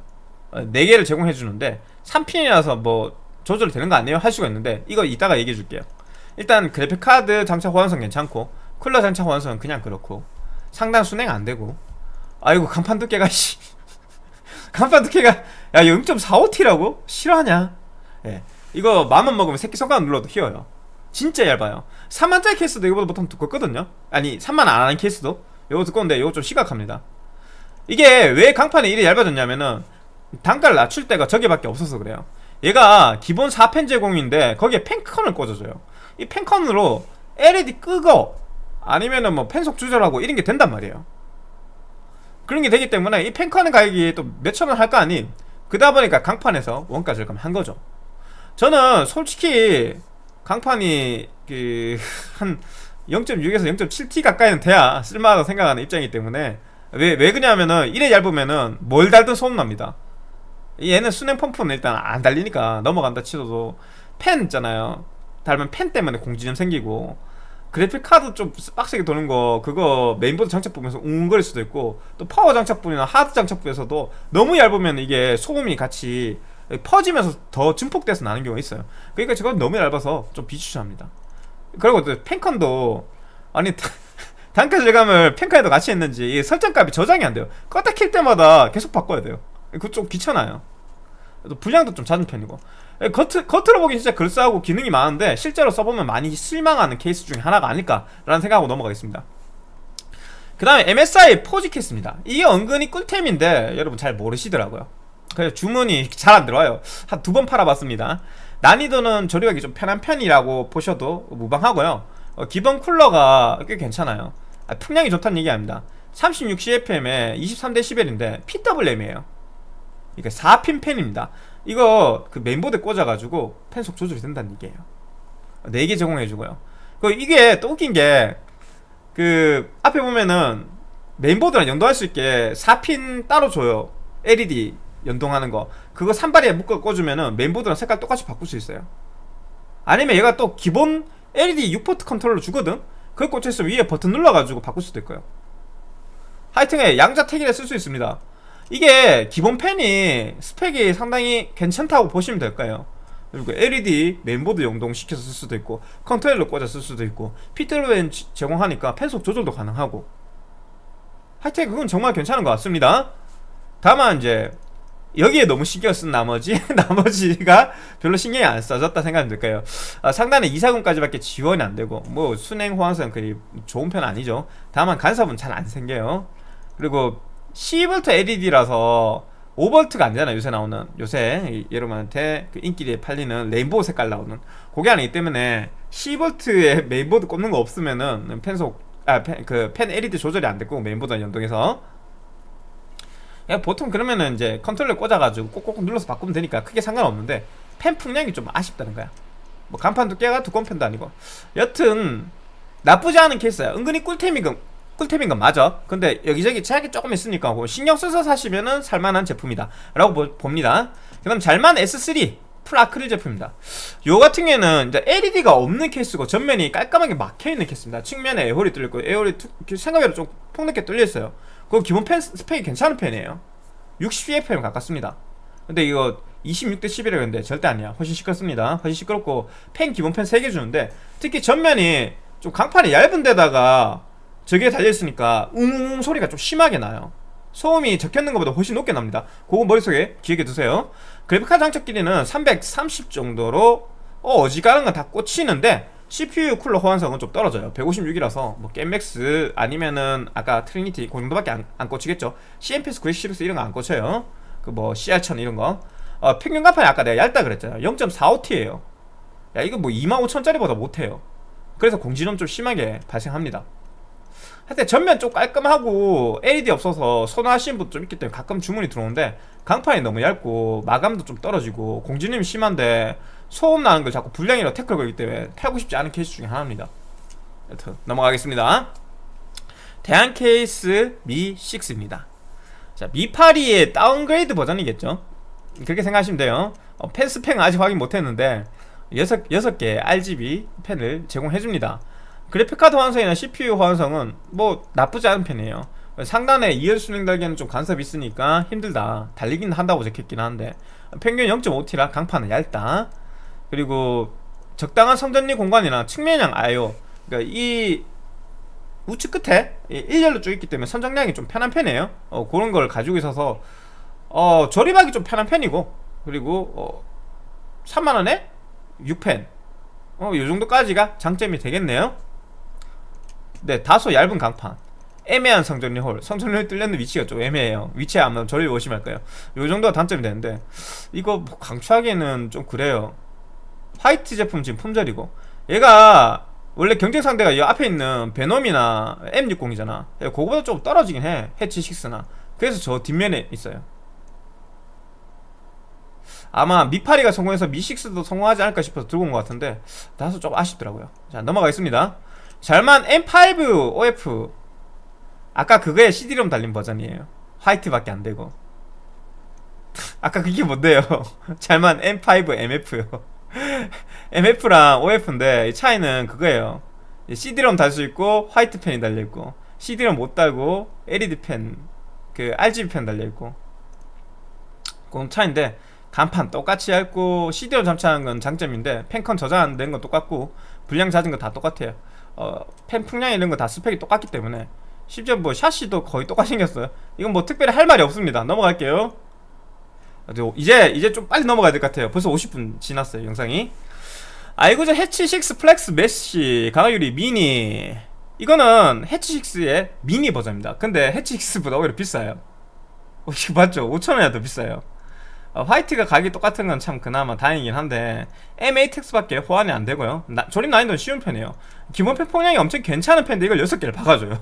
A: 어, 4개를 제공해 주는데 3핀이라서 뭐 조절이 되는 거 아니에요? 할 수가 있는데 이거 이따가 얘기해 줄게요. 일단 그래픽카드 장착 호환성 괜찮고 쿨러 장착 호환성은 그냥 그렇고 상단 순행 안 되고. 아이고 간판 두께가 씨. 간판 두께가 야 0.45T라고? 싫어하냐? 예. 이거 맘만 먹으면 새끼 손가락 눌러도 휘어요. 진짜 얇아요. 3만짜리 케이스도 이거보다 보통 두껍거든요? 아니 3만 안 하는 케이스도? 이거 두꺼운데 이거 좀 심각합니다. 이게 왜 강판이 이래 얇아졌냐면은 단가를 낮출 때가 저게밖에 없어서 그래요. 얘가 기본 4펜 제공인데 거기에 펜컨을 꽂아줘요. 이 펜컨으로 LED 끄고 아니면은 뭐 펜속 조절하고 이런 게 된단 말이에요. 그런 게 되기 때문에 이 펜컨의 가격이 또 몇천 원 할 거 아닌 그러다 보니까 강판에서 원가 절감한 거죠. 저는 솔직히 강판이 그 한 0.6에서 0.7T 가까이는 돼야 쓸만하다고 생각하는 입장이기 때문에 왜, 왜 그냐면은 이래 얇으면은 뭘 달든 소음납니다 얘는 수냉 펌프는 일단 안 달리니까 넘어간다 치더라도 팬 있잖아요. 달면 팬 때문에 공진점 생기고. 그래픽 카드 좀 빡세게 도는 거 그거 메인보드 장착 부분에서 웅거릴 수도 있고 또 파워 장착 부분이나 하드 장착 부분에서도 너무 얇으면 이게 소음이 같이 퍼지면서 더 증폭돼서 나는 경우가 있어요. 그러니까 저건 너무 얇아서 좀 비추천합니다. 그리고 또 팬컨도 아니 단가 절감을 팬컨에도 같이 했는지 설정값이 저장이 안 돼요. 껐다 킬 때마다 계속 바꿔야 돼요 그거 좀 귀찮아요. 분량도 좀 작은 편이고. 겉, 겉으로 보기 진짜 글싸하고 기능이 많은데 실제로 써보면 많이 실망하는 케이스 중에 하나가 아닐까라는 생각하고 넘어가겠습니다. 그 다음에 MSI 포지 케이스입니다. 이게 은근히 꿀템인데 여러분 잘 모르시더라고요. 그래서 주문이 잘 안 들어와요. 한 두 번 팔아봤습니다. 난이도는 조립하기 좀 편한 편이라고 보셔도 무방하고요. 어, 기본 쿨러가 꽤 괜찮아요. 아, 풍량이 좋다는 얘기 아닙니다. 36CFM에 23dB인데 PWM이에요 그러니까 4핀 팬입니다. 이거 그 메인보드에 꽂아가지고 팬속 조절이 된다는 얘기예요. 4개 제공해주고요. 그 이게 또 웃긴 게 그 앞에 보면은 메인보드랑 연동할 수 있게 4핀 따로 줘요. LED 연동하는 거. 그거 산발에 묶어 꽂으면은 메인보드랑 색깔 똑같이 바꿀 수 있어요. 아니면 얘가 또 기본 LED 6포트 컨트롤러 주거든? 그거 꽂혀있으면 위에 버튼 눌러가지고 바꿀 수도 있고요. 하여튼에 양자택일에 쓸수 있습니다 이게 기본 팬이 스펙이 상당히 괜찮다고 보시면 될까요. 그리고 LED 메인보드 연동시켜서 쓸 수도 있고 컨트롤러 꽂아 쓸 수도 있고 PWM 제공하니까 팬속 조절도 가능하고. 하여튼 그건 정말 괜찮은 것 같습니다. 다만 이제 여기에 너무 신경 쓴 나머지 나머지가 별로 신경이 안 써졌다 생각이 들까요. 아, 상단에 240까지밖에 지원이 안 되고 뭐 수냉 호환성 그리 좋은 편 아니죠. 다만 간섭은 잘 안 생겨요. 그리고 12V LED라서 5V가 안 되잖아 요새 나오는. 요새 여러분한테 그 인기리에 팔리는 레인보우 색깔 나오는. 그게 아니기 때문에 12V에 메인보드 꽂는 거 없으면은 팬속 아 그 팬 LED 조절이 안 됐고 메인보드 연동해서. 야, 보통 그러면은 이제 컨트롤러 꽂아가지고 꼭꼭 눌러서 바꾸면 되니까 크게 상관없는데 팬 풍량이 좀 아쉽다는 거야. 뭐 강판 두께가 두꺼운 편도 아니고. 여튼 나쁘지 않은 케이스야. 은근히 꿀템이 건 꿀템인 건 맞아. 근데 여기저기 제약이 조금 있으니까 뭐 신경 써서 사시면은 살만한 제품이다. 라고 보, 봅니다. 그 다음 잘만 S3 풀 아크릴 제품입니다. 요 같은 경우에는 이제 LED가 없는 케이스고 전면이 깔끔하게 막혀있는 케이스입니다. 측면에 에어홀이 뚫려있고 에어홀이 생각외로 좀 폭넓게 뚫려있어요. 그거 기본 팬 스펙이 괜찮은 편이에요. 60cfm 가깝습니다. 근데 이거 26데시벨이라는데 절대 아니야. 훨씬 시끄럽습니다. 훨씬 시끄럽고 팬 기본 팬 3개 주는데 특히 전면이 좀 강판이 얇은 데다가 저게 달려있으니까 웅웅 소리가 좀 심하게 나요. 소음이 적혀있는 것보다 훨씬 높게 납니다. 그거 머릿속에 기억해 두세요. 그래픽카드 장착 길이는 330 정도로 어, 어지간한 건 다 꽂히는데 CPU 쿨러 호환성은 좀 떨어져요. 156이라서 뭐 겜맥스 아니면은 아까 트리니티 그 정도밖에 안, 안 꽂히겠죠. CMPS 916 이런 거 안 꽂혀요. 그 뭐 CR1000 이런 거. 어, 평균 가판이 아까 내가 얇다 그랬잖아요. 0.45T에요. 야 이거 뭐 25,000짜리보다 못해요. 그래서 공지는 좀 심하게 발생합니다 하여튼 전면 좀 깔끔하고 LED 없어서 선호하시는 분도 좀 있기 때문에 가끔 주문이 들어오는데 강판이 너무 얇고 마감도 좀 떨어지고 공진음이 심한데 소음 나는 걸 자꾸 불량이라고 태클 걸기 때문에 팔고 싶지 않은 케이스 중에 하나입니다. 여튼 넘어가겠습니다. 대양 케이스 미6입니다. 자 미8이의 다운그레이드 버전이겠죠? 그렇게 생각하시면 돼요. 어, 팬 스펙은 아직 확인 못했는데 6, 6개 RGB 팬을 제공해줍니다 그래픽카드 호환성이나 CPU 호환성은 뭐 나쁘지 않은 편이에요. 상단에 2열 수냉 달기에는 좀 간섭이 있으니까 힘들다. 달리긴 한다고 적혔긴 한데. 평균 0.5T라 강판은 얇다. 그리고 적당한 성전리 공간이나 측면형 IO 그러니까 이 우측 끝에 1열로 쭉 있기 때문에 선정량이 좀 편한 편이에요. 어, 그런 걸 가지고 있어서 어, 조립하기 좀 편한 편이고. 그리고 어, 3만원에 6펜. 어, 요 정도까지가 장점이 되겠네요 네 다소 얇은 강판. 애매한 성전리 홀. 성전리 홀 뚫려는 위치가 좀 애매해요. 위치에 아마 저를 오시면 할까요. 요 정도가 단점이 되는데 이거 뭐 강추하기에는 좀 그래요. 화이트 제품 지금 품절이고. 얘가 원래 경쟁 상대가 이 앞에 있는 베놈이나 M60이잖아. 그거보다 좀 떨어지긴 해. 해치 6나. 그래서 저 뒷면에 있어요. 아마 미파리가 성공해서 미6도 성공하지 않을까 싶어서 들고 온 것 같은데 다소 좀 아쉽더라고요. 자 넘어가겠습니다 잘만 M5 OF 아까 그거에 CD롬 달린 버전이에요. 화이트밖에 안되고. 아까 그게 뭔데요? 잘만 M5 MF요. MF랑 OF인데 차이는 그거예요. CD롬 달 수 있고 화이트 펜이 달려있고 CD롬 못 달고 LED 펜그 RGB 펜 달려있고. 그건 차인데 간판 똑같이 얇고 CD롬 잠차는 건 장점인데 펜컨 저장되는 건 똑같고 불량 잦은 거 다 똑같아요 어, 팬 풍량 이런 거 다 스펙이 똑같기 때문에 심지어 뭐 샤시도 거의 똑같이 생겼어요. 이건 뭐 특별히 할 말이 없습니다. 넘어갈게요. 이제 이제 좀 빨리 넘어가야 될 것 같아요. 벌써 50분 지났어요 영상이. 아이구주 해치6 플렉스 메시 강화유리 미니. 이거는 해치6의 미니 버전입니다. 근데 해치6보다 오히려 비싸요. 어, 이거 맞죠? 5천원이나 더 비싸요. 어, 화이트가 가격이 똑같은 건 참 그나마 다행이긴 한데 M8X밖에 호환이 안 되고요. 나, 조립 난이도는 쉬운 편이에요. 기본 펜 폭량이 엄청 괜찮은 펜인데 이걸 6개를 박아줘요.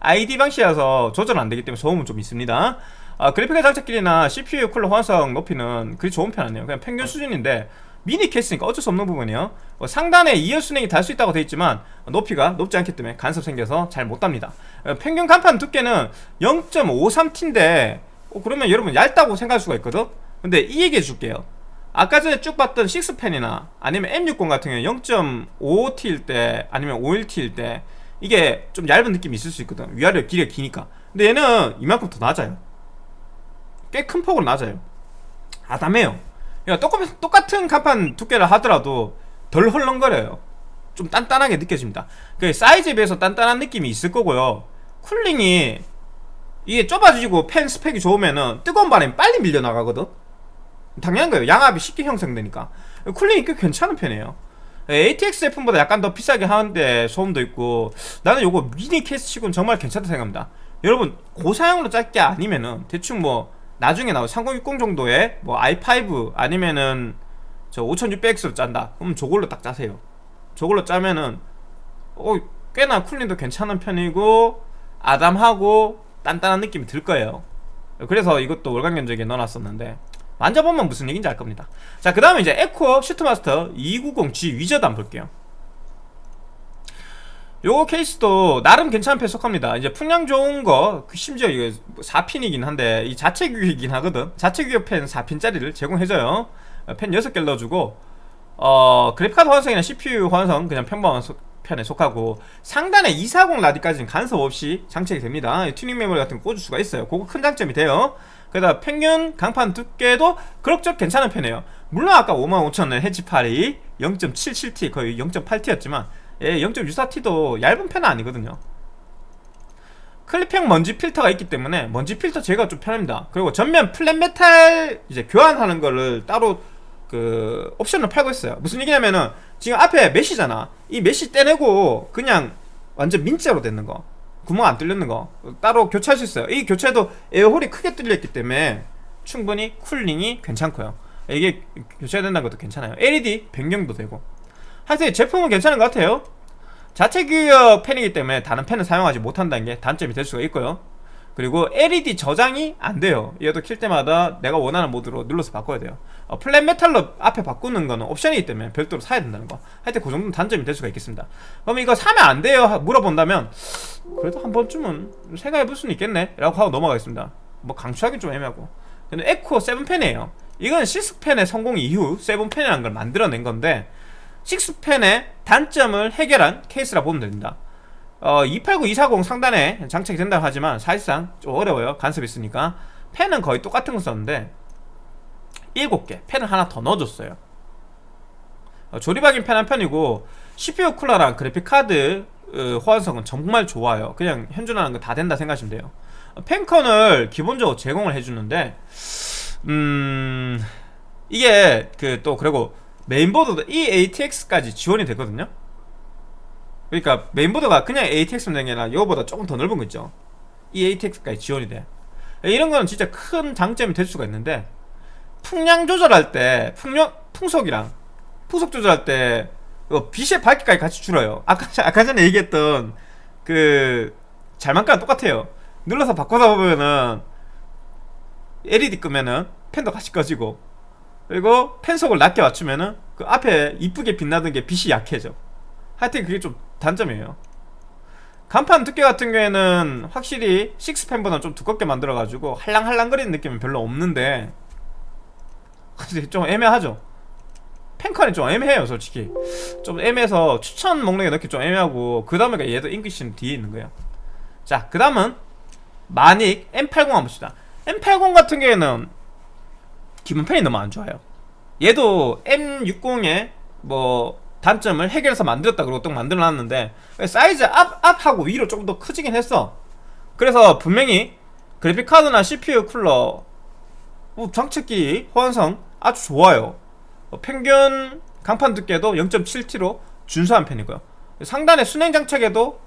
A: ID 방식이라서 조절 안 되기 때문에 소음은 좀 있습니다. 아, 그래픽의 장착길이나 CPU 쿨러 호환성 높이는 그리 좋은 편 아니에요. 그냥 평균 수준인데 미니 케이스니까 어쩔 수 없는 부분이에요. 어, 상단에 2열 순행이 달 수 있다고 되어 있지만 높이가 높지 않기 때문에 간섭 생겨서 잘 못 답니다. 어, 평균 간판 두께는 0.53T인데 어, 그러면 여러분 얇다고 생각할 수가 있거든 근데 이 얘기 해 줄게요. 아까 전에 쭉 봤던 6펜이나 아니면 M60 같은 경우는 0.55T일 때 아니면 51T일 때 이게 좀 얇은 느낌이 있을 수 있거든. 위아래 길이가 기니까. 근데 얘는 이만큼 더 낮아요. 꽤 큰 폭으로 낮아요. 아담해요. 그러니까 똑같은, 똑같은 간판 두께를 하더라도 덜 헐렁거려요. 좀 단단하게 느껴집니다. 그 사이즈에 비해서 단단한 느낌이 있을 거고요. 쿨링이 이게 좁아지고 펜 스펙이 좋으면은 뜨거운 바람이 빨리 밀려나가거든 당연한 거예요. 양압이 쉽게 형성되니까. 쿨링이 꽤 괜찮은 편이에요. ATX 제품보다 약간 더 비싸게 하는데 소음도 있고 나는 요거 미니 케이스 치고는 정말 괜찮다 생각합니다. 여러분 고사양으로 짤게 아니면은 대충 뭐 나중에 나올 3060 정도의 뭐 i5 아니면은 저 5600X로 짠다. 그럼 저걸로 딱 짜세요. 저걸로 짜면은 어 꽤나 쿨링도 괜찮은 편이고 아담하고 단단한 느낌이 들 거예요. 그래서 이것도 월간 견적에 넣어놨었는데 만져보면 무슨 얘기인지 알 겁니다. 자 그 다음에 이제 앱코 수트마스터 290G 위저드 한번 볼게요. 요거 케이스도 나름 괜찮은 편 속합니다. 이제 풍량 좋은 거 그 심지어 이거 4핀이긴 한데 이 자체 규격이긴 하거든. 자체 규격 팬 4핀짜리를 제공해줘요. 팬 6개 넣어주고 어 그래픽카드 호환성이나 CPU 호환성 그냥 평범한 소, 편에 속하고 상단에 240 라디까지는 간섭 없이 장착이 됩니다. 튜닝 메모리 같은 거 꽂을 수가 있어요. 그거 큰 장점이 돼요 게다가 평균 강판 두께도 그럭저럭 괜찮은 편이에요. 물론 아까 55,000원 해치8이 0.77T 거의 0.8T였지만 예, 0.64T도 얇은 편은 아니거든요. 클립형 먼지 필터가 있기 때문에 먼지 필터 제거가 좀 편합니다. 그리고 전면 플랫 메탈 이제 교환하는 거를 따로 그 옵션을 팔고 있어요. 무슨 얘기냐면은 지금 앞에 메시잖아. 이 메시 떼내고 그냥 완전 민자로 됐는 거 구멍 안 뚫렸는 거. 따로 교체할 수 있어요. 이 교체도 에어홀이 크게 뚫렸기 때문에 충분히 쿨링이 괜찮고요. 이게 교체된다는 것도 괜찮아요. LED 변경도 되고. 하여튼 제품은 괜찮은 것 같아요. 자체 규격 팬이기 때문에 다른 팬을 사용하지 못한다는 게 단점이 될 수가 있고요 그리고 LED 저장이 안 돼요. 얘도 킬 때마다 내가 원하는 모드로 눌러서 바꿔야 돼요. 어, 플랫 메탈로 앞에 바꾸는 거는 옵션이기 때문에 별도로 사야 된다는 거. 하여튼 그 정도는 단점이 될 수가 있겠습니다. 그럼 이거 사면 안 돼요? 하- 물어본다면 그래도 한 번쯤은 생각해 볼 수는 있겠네. 라고 하고 넘어가겠습니다. 뭐 강추하기 좀 애매하고. 근데 에코 7펜이에요. 이건 6펜의 성공 이후 7펜이라는 걸 만들어낸 건데 6펜의 단점을 해결한 케이스라 보면 됩니다 어, 289, 240 상단에 장착이 된다고 하지만 사실상 좀 어려워요. 간섭이 있으니까. 펜은 거의 똑같은 거 썼는데 7개. 펜을 하나 더 넣어줬어요. 어, 조립하긴 편한 편이고 CPU 쿨러랑 그래픽카드 어, 호환성은 정말 좋아요. 그냥 현존하는 거 다 된다 생각하시면 돼요. 어, 펜컨을 기본적으로 제공을 해주는데 음... 이게 그 또 그리고 메인보드도 이 ATX까지 지원이 되거든요 그러니까 메인보드가 그냥 ATX만 되는 게 아니라 이거보다 조금 더 넓은 거 있죠. 이 ATX까지 지원이 돼. 이런 거는 진짜 큰 장점이 될 수가 있는데 풍량 조절할 때 풍력, 풍속이랑 풍속 조절할 때 이거 빛의 밝기까지 같이 줄어요. 아까, 아까 전에 얘기했던 그 잘만가랑 똑같아요. 눌러서 바꿔다 보면은 LED 끄면은 펜도 같이 꺼지고 그리고 펜속을 낮게 맞추면은 그 앞에 이쁘게 빛나던 게 빛이 약해져 하여튼 그게 좀 단점이에요. 간판 두께 같은 경우에는 확실히 6펜보다 좀 두껍게 만들어가지고 할랑할랑거리는 느낌은 별로 없는데 좀 애매하죠? 펜컨이 좀 애매해요 솔직히. 좀 애매해서 추천 목록에 넣기 좀 애매하고 그 다음에 얘도 잉글리시는 뒤에 있는 거예요. 자그 다음은 마닉 M80 한번 봅시다. M80 같은 경우에는 기본 펜이 너무 안 좋아요. 얘도 M60의 뭐 단점을 해결해서 만들었다 그러고 또 만들어놨는데 사이즈 앞, 앞하고 위로 조금 더 커지긴 했어. 그래서 분명히 그래픽카드나 CPU 쿨러 뭐 장착기 호환성 아주 좋아요. 어, 평균 강판 두께도 0.7T로 준수한 편이고요. 상단의 수냉 장착에도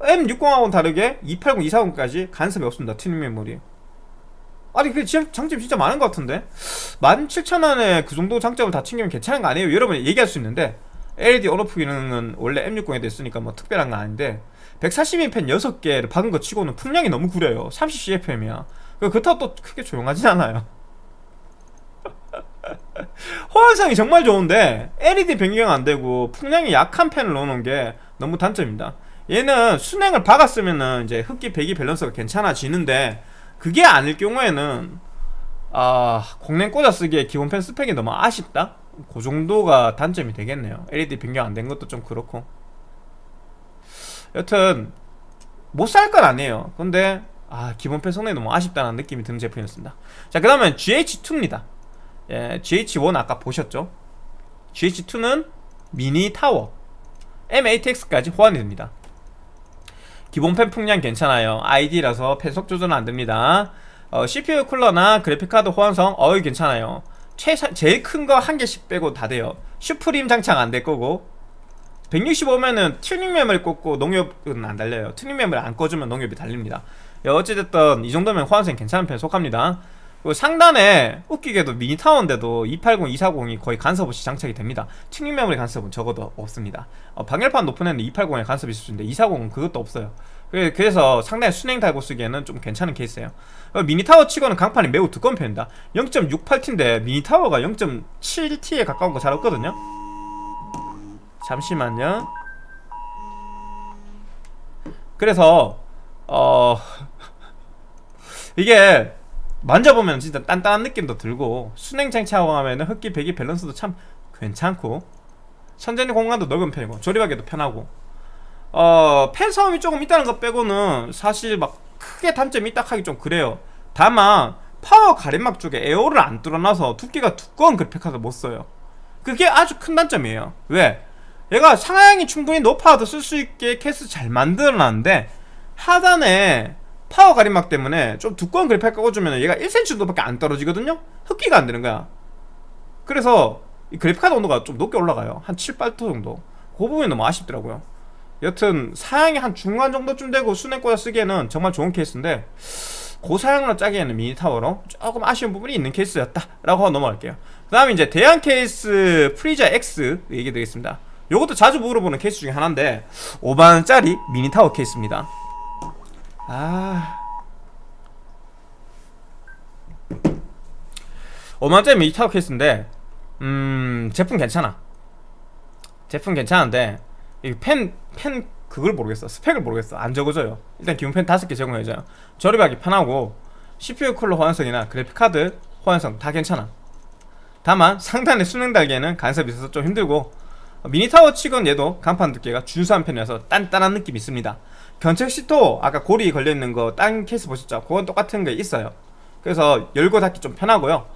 A: M60하고는 다르게 280, 240까지 간섭이 없습니다. 튜닝 메모리 아니 그 지- 장점이 진짜 많은 것 같은데? 17,000원에 그 정도 장점을 다 챙기면 괜찮은 거 아니에요? 여러분이 얘기할 수 있는데 LED 온오프 기능은 원래 M60에도 있으니까 뭐 특별한 건 아닌데 142펜 6개를 박은 거 치고는 풍량이 너무 구려요. 30CFM이야. 그렇다고 또 크게 조용하진 않아요. 호환성이 정말 좋은데 LED 변경 안 되고 풍량이 약한 펜을 넣어놓은 게 너무 단점입니다. 얘는 순행을 박았으면은 이제 흡기 배기 밸런스가 괜찮아지는데 그게 아닐 경우에는 아 공랭 꽂아 쓰기에 기본 펜 스펙이 너무 아쉽다? 그 정도가 단점이 되겠네요. LED 변경 안 된 것도 좀 그렇고. 여튼 못 살 건 아니에요. 근데 아 기본 펜 성능이 너무 아쉽다는 느낌이 드는 제품이었습니다. 자그 다음엔 GH2입니다. 예, GH1 아까 보셨죠? GH2는 미니 타워 M8X까지 호환이 됩니다 기본 팬 풍량 괜찮아요. IDE라서 팬속 조절은 안됩니다. 어, CPU 쿨러나 그래픽카드 호환성 어이 괜찮아요. 최사, 제일 큰 거 한 개씩 빼고 다 돼요. 슈프림 장착 안 될 거고. 165면은 튜닝 메모리 꽂고 농협은 안 달려요. 튜닝 메모리 안 꽂으면 농협이 달립니다. 예, 어찌됐든 이 정도면 호환성 괜찮은 편 속합니다 상단에 웃기게도 미니 타워인데도 280, 240이 거의 간섭 없이 장착이 됩니다. 튜닝 메모리 간섭은 적어도 없습니다. 어, 방열판 높은 애는 280에 간섭이 있을 수 있는데 240은 그것도 없어요. 그래- 그래서 상당히 수냉 달고 쓰기에는 좀 괜찮은 케이스예요. 어, 미니 타워 치고는 강판이 매우 두꺼운 편입니다. 0.68T인데 미니 타워가 0.7T에 가까운 거 잘 없거든요. 잠시만요. 그래서 어 이게 만져보면 진짜 단단한 느낌도 들고 수냉 장착하고 하면은 흡기 배기 밸런스도 참 괜찮고 선정리 공간도 넓은 편이고 조립하기도 편하고. 어 팬 소음이 조금 있다는 것 빼고는 사실 막 크게 단점이 있다 하기 좀 그래요. 다만 파워 가림막 쪽에 에어홀을 안 뚫어놔서 두께가 두꺼운 그래픽카드 못 써요. 그게 아주 큰 단점이에요. 왜? 얘가 상하향이 충분히 높아도 쓸 수 있게 케이스 잘 만들어놨는데 하단에 파워 가림막 때문에 좀 두꺼운 그래픽 꽂으면 얘가 1cm 정도밖에 안 떨어지거든요? 흡기가 안 되는 거야. 그래서 이 그래픽카드 온도가 좀 높게 올라가요. 한 7, 8도 정도. 그 부분이 너무 아쉽더라고요. 여튼 사양이 한 중간 정도쯤 되고 수냉 꽂아 쓰기에는 정말 좋은 케이스인데 고사양으로 짜기에는 미니타워로 조금 아쉬운 부분이 있는 케이스였다 라고 하고 넘어갈게요. 그 다음에 이제 대형 케이스 프리자 X 얘기 드리겠습니다. 요것도 자주 물어보는 케이스 중에 하나인데 5만원짜리 미니 타워 케이스입니다 아. 5만원짜리 미니 타워 케이스인데 음 제품 괜찮아. 제품 괜찮은데 팬, 팬 그걸 모르겠어. 스펙을 모르겠어. 안 적어줘요. 일단 기본 팬 5개 제공해줘요 조립하기 편하고 CPU 쿨러 호환성이나 그래픽카드 호환성 다 괜찮아. 다만 상단의 수냉 달기에는 간섭이 있어서 좀 힘들고 미니타워 치곤 얘도 강판 두께가 준수한 편이라서 단단한 느낌이 있습니다 경첩식도 아까 고리 걸려있는 거 딴 케이스 보셨죠? 그건 똑같은 게 있어요. 그래서 열고 닫기 좀 편하고요.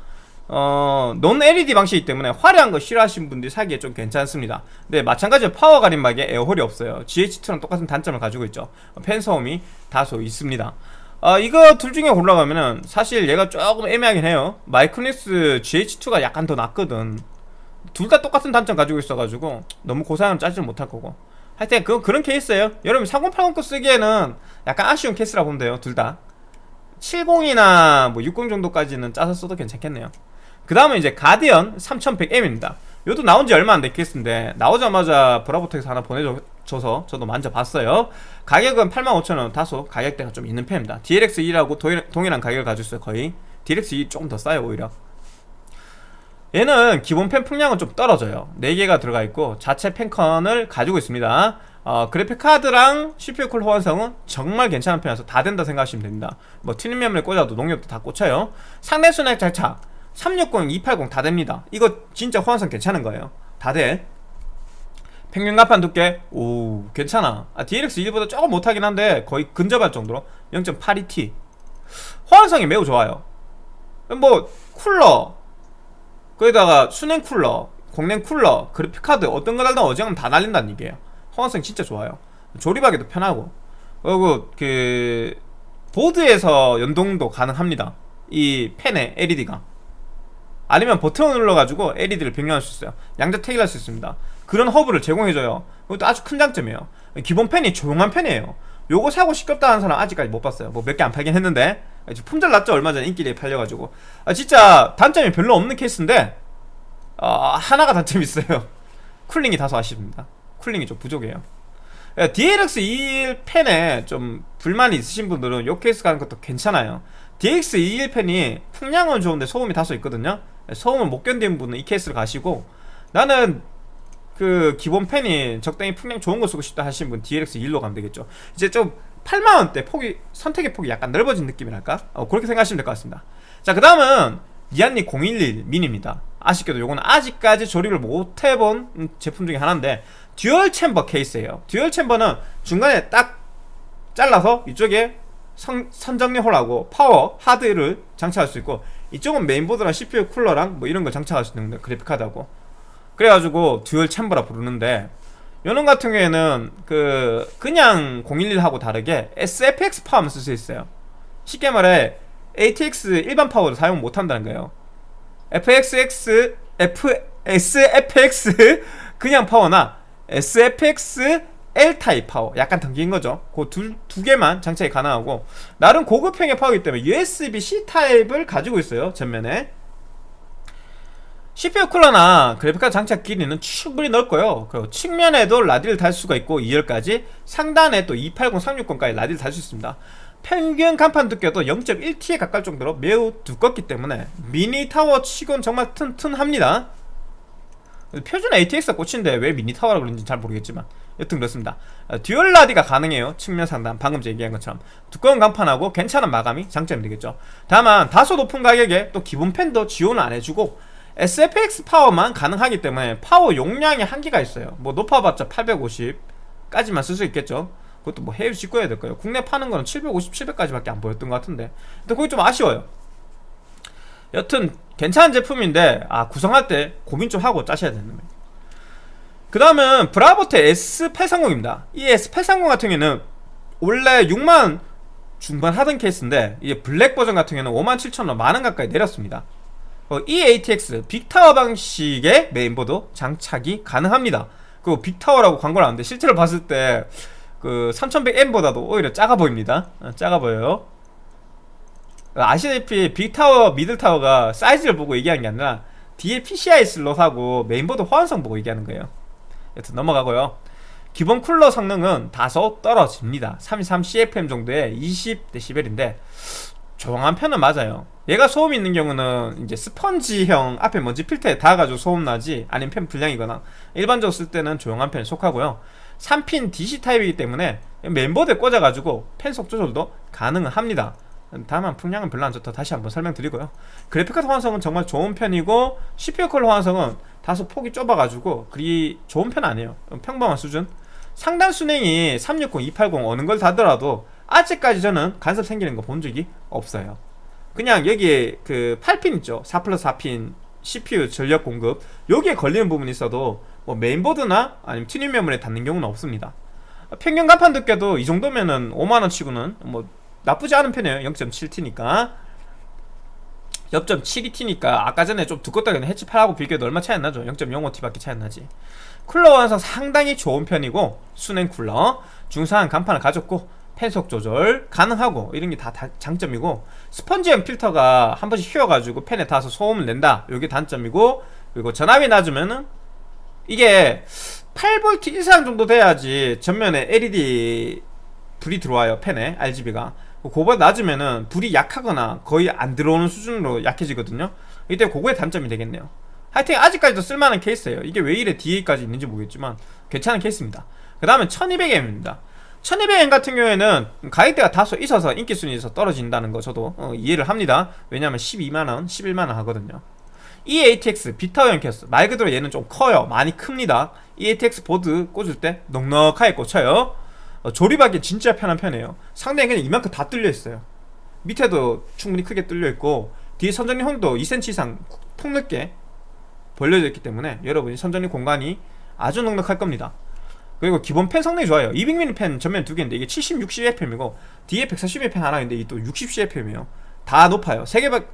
A: 어, 논 LED 방식이기 때문에 화려한 거 싫어하시는 분들이 사기에 좀 괜찮습니다. 근데 마찬가지로 파워 가림막에 에어홀이 없어요. GH2랑 똑같은 단점을 가지고 있죠. 팬 소음이 다소 있습니다. 어, 이거 둘 중에 골라가면은 사실 얘가 조금 애매하긴 해요. 마이크닉스 GH2가 약간 더 낫거든. 둘 다 똑같은 단점 가지고 있어가지고 너무 고사양을 짜지는 못할 거고 하여튼 그, 그런 케이스예요. 여러분 3080 거 쓰기에는 약간 아쉬운 케이스라 보면 돼요 둘다. 70이나 뭐 60 정도까지는 짜서 써도 괜찮겠네요. 그 다음은 이제 가디언 3100M입니다. 이것도 나온 지 얼마 안 됐겠는데 나오자마자 브라보텍에서 하나 보내줘서 저도 만져봤어요. 가격은 85,000원 다소 가격대가 좀 있는 편입니다. DLX2라고 동일한 가격을 가지고 있어요 거의. DLX2 조금 더 싸요 오히려 얘는 기본 펜 풍량은 좀 떨어져요. 4개가 들어가 있고 자체 펜컨을 가지고 있습니다. 어, 그래픽 카드랑 CPU 쿨러 호환성은 정말 괜찮은 편이라서 다 된다 생각하시면 됩니다. 뭐 튜닝 메모리 꽂아도 농협도 다 꽂혀요. 상단 수냉 장착 360, 280 다 됩니다. 이거 진짜 호환성 괜찮은 거예요. 다돼. 평균 강판 두께 오 괜찮아. 아, DLX1보다 조금 못하긴 한데 거의 근접할 정도로 0.82T 호환성이 매우 좋아요. 뭐 쿨러 거기다가 수냉 쿨러 공냉 쿨러 그래픽 카드 어떤 거 달든 어지간하면 다 달린다는 얘기예요. 호환성 진짜 좋아요. 조립하기도 편하고. 그리고 그 보드에서 연동도 가능합니다. 이 팬의 LED가. 아니면 버튼을 눌러가지고 LED를 변경할 수 있어요. 양자택일할 수 있습니다. 그런 허브를 제공해줘요. 그것도 아주 큰 장점이에요. 기본 팬이 조용한 팬이에요. 요거 사고 싶겠다 하는 사람 아직까지 못 봤어요. 뭐 몇 개 안 팔긴 했는데 품절 났죠? 얼마 전에 인기리에 팔려가지고. 아, 진짜 단점이 별로 없는 케이스인데 어, 하나가 단점이 있어요. cooling이 다소 아쉽습니다. cooling이 좀 부족해요. DLX21 팬에 좀 불만이 있으신 분들은 요 케이스 가는 것도 괜찮아요. DLX21 팬이 풍량은 좋은데 소음이 다소 있거든요. 소음을 못 견디는 분은 이 케이스를 가시고 나는 그 기본 팬이 적당히 풍량 좋은 거 쓰고 싶다 하시는 분 DLX1로 가면 되겠죠. 이제 좀 8만원대 폭이 선택의 폭이 약간 넓어진 느낌이랄까? 어, 그렇게 생각하시면 될 것 같습니다. 자 그 다음은 리안리 011 미니입니다. 아쉽게도 요거는 아직까지 조립을 못 해본 제품 중에 하나인데 dual chamber 케이스예요. dual chamber는 중간에 딱 잘라서 이쪽에 선, 선정리 홀하고 파워, 하드를 장착할 수 있고 이쪽은 메인보드랑 CPU 쿨러랑 뭐 이런 거 장착할 수 있는 그래픽카드하고. 그래가지고 dual chamber라 부르는데 요놈 같은 경우에는 그 그냥 011하고 다르게 SFX 파워만 쓸 수 있어요. 쉽게 말해 ATX 일반 파워를 사용 못한다는 거예요. FXX, F, SFX 그냥 파워나 SFX L타입 파워 약간 긴 거죠. 그 두 두 개만 장착이 가능하고 나름 고급형의 파워이기 때문에 USB-C 타입을 가지고 있어요 전면에 CPU 쿨러나 그래픽카드 장착 길이는 충분히 넓고요. 그리고 측면에도 라디를 달 수가 있고 2열까지 상단에 또 280, 360까지 라디를 달 수 있습니다. 평균 강판 두께도 0.1T에 가까울 정도로 매우 두껍기 때문에 미니 타워 치곤 정말 튼튼합니다. 표준 ATX가 꽂힌데 왜 미니 타워라고 그런지 잘 모르겠지만 여튼 그렇습니다. 어, dual 라디가 가능해요. 측면 상단 방금 얘기한 것처럼. 두꺼운 강판하고 괜찮은 마감이 장점이 되겠죠. 다만 다소 높은 가격에 또 기본 팬도 지원을 안 해주고 SFX 파워만 가능하기 때문에 파워 용량이 한계가 있어요. 뭐 높아봤자 850까지만 쓸 수 있겠죠. 그것도 뭐 해외 직구해야 될 거예요. 국내 파는 거는 750, 700까지밖에 안 보였던 것 같은데. 근데 그게 좀 아쉬워요. 여튼 괜찮은 제품인데 아 구성할 때 고민 좀 하고 짜셔야 되는 거예요. 그 다음은 브라보텍 S830입니다. 이 S830 같은 경우에는 원래 6만 중반 하던 케이스인데 이제 블랙 버전 같은 경우에는 5만 7천원 만원 가까이 내렸습니다. 어, 이 ATX big tower 방식의 메인보드 장착이 가능합니다. 그 big tower라고 광고를 하는데 실제로 봤을 때 그 3100M보다도 오히려 작아 보입니다. 어, 작아 보여요. 아시다시피 big tower, middle tower가 사이즈를 보고 얘기하는 게 아니라 뒤에 PCI 슬롯하고 메인보드 호환성 보고 얘기하는 거예요. 여튼 넘어가고요. 기본 쿨러 성능은 다소 떨어집니다. 33CFM 정도의 20dB인데 조용한 편은 맞아요. 얘가 소음이 있는 경우는 이제 스펀지형 앞에 먼지 필터에 닿아가지고 소음 나지 아니면 팬 불량이거나 일반적으로 쓸 때는 조용한 편에 속하고요. 3핀 DC 타입이기 때문에 멤버드에 꽂아가지고 팬속 조절도 가능은 합니다. 다만 풍량은 별로 안 좋다. 다시 한번 설명드리고요. 그래픽카드 호환성은 정말 좋은 편이고 CPU 컬러 호환성은 다소 폭이 좁아가지고 그리 좋은 편 아니에요. 평범한 수준. 상단 순행이 360, 280 어느 걸 다더라도 아직까지 저는 간섭 생기는 거 본 적이 없어요. 그냥 여기에 그 8핀 있죠? 4 플러스 4핀 CPU 전력 공급. 여기에 걸리는 부분이 있어도 뭐 메인보드나 아니면 튜닝 메모리에 닿는 경우는 없습니다. 평균 강판 두께도 이 정도면은 5만원 치고는 뭐 나쁘지 않은 편이에요. 0.7T니까. 0.72T니까 아까 전에 좀 두껍다고 해치 8하고 비교해도 얼마 차이 안 나죠? 0.05T 밖에 차이 안 나지. 쿨러 호환성 상당히 좋은 편이고 수냉 쿨러. 준수한 강판을 가졌고 팬속 조절 가능하고 이런 게 다 장점이고 스펀지형 필터가 한 번씩 휘어가지고 펜에 닿아서 소음을 낸다. 이게 단점이고 그리고 전압이 낮으면은 이게 8V 이상 정도 돼야지 전면에 LED 불이 들어와요 펜에 RGB가. 그거보다 낮으면은 불이 약하거나 거의 안 들어오는 수준으로 약해지거든요. 이때 그거의 단점이 되겠네요. 하여튼 아직까지도 쓸만한 케이스예요. 이게 왜 이래 DA까지 있는지 모르겠지만 괜찮은 케이스입니다. 그 다음에 1200M입니다 1200M 같은 경우에는 가격대가 다소 있어서 인기 순위에서 떨어진다는 거 저도 어, 이해를 합니다. 왜냐하면 12만원, 11만원 하거든요. 이 ATX 비타오형 캐스 말 그대로 얘는 좀 커요. 많이 큽니다. 이 ATX 보드 꽂을 때 넉넉하게 꽂혀요. 어, 조립하기 진짜 편한 편이에요. 상당히 그냥 이만큼 다 뚫려 있어요. 밑에도 충분히 크게 뚫려 있고 뒤에 선전리 홍도 2cm 이상 폭넓게 벌려져 있기 때문에 여러분이 선정리 공간이 아주 넉넉할 겁니다 그리고 기본 팬 성능이 좋아요 200mm 팬 전면 두 개인데 이게 70, 60cfm이고 뒤에 140mm 팬 하나 있는데 이것도 60cfm이에요 다 높아요 3개밖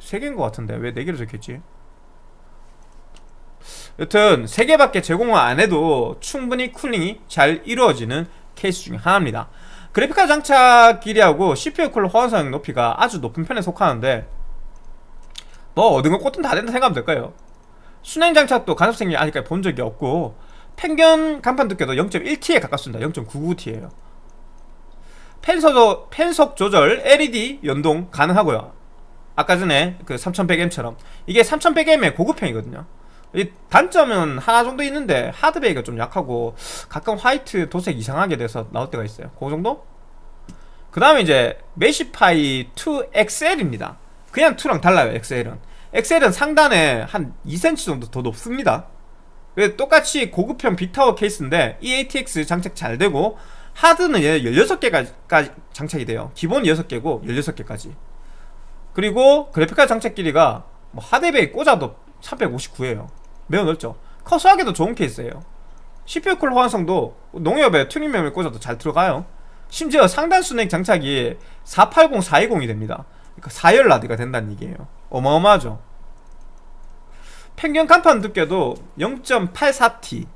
A: 3개인 것 같은데 왜 4개로 적혔지? 여튼 3개밖에 제공을 안해도 충분히 쿨링이 잘 이루어지는 케이스 중에 하나입니다 그래픽카드 장착 길이하고 CPU 쿨러 호환성 높이가 아주 높은 편에 속하는데 뭐 얻은 거 꽂든 다 된다 생각하면 될까요? 순행 장착도 간섭 생기 아직까지 본 적이 없고 평균 간판 두께도 0.1T에 가깝습니다. 0.99T에요. 펜속, 펜속 조절 LED 연동 가능하고요. 아까 전에 그 3100M처럼. 이게 3100M의 고급형이거든요. 이 단점은 하나 정도 있는데 하드베이가 좀 약하고 가끔 화이트 도색 이상하게 돼서 나올 때가 있어요. 그 정도? 그 다음에 이제 메시파이 2XL입니다. 그냥 2랑 달라요 XL은. XL은 상단에 한 2cm 정도 더 높습니다 똑같이 고급형 빅타워 케이스인데 EATX 장착 잘 되고 하드는 얘 16개까지 장착이 돼요. 기본 6개고 16개까지. 그리고 그래픽카드 장착 길이가 뭐 하드베이 꽂아도 359에요. 매우 넓죠. 커스하기도 좋은 케이스예요. CPU 쿨러 호환성도 높기에 튜닝 메모리 꽂아도 잘 들어가요. 심지어 상단 수냉 장착이 480, 420이 됩니다. 그러니까 4열 rad가 된다는 얘기예요. 어마어마하죠 평균 강판 두께도 0.84T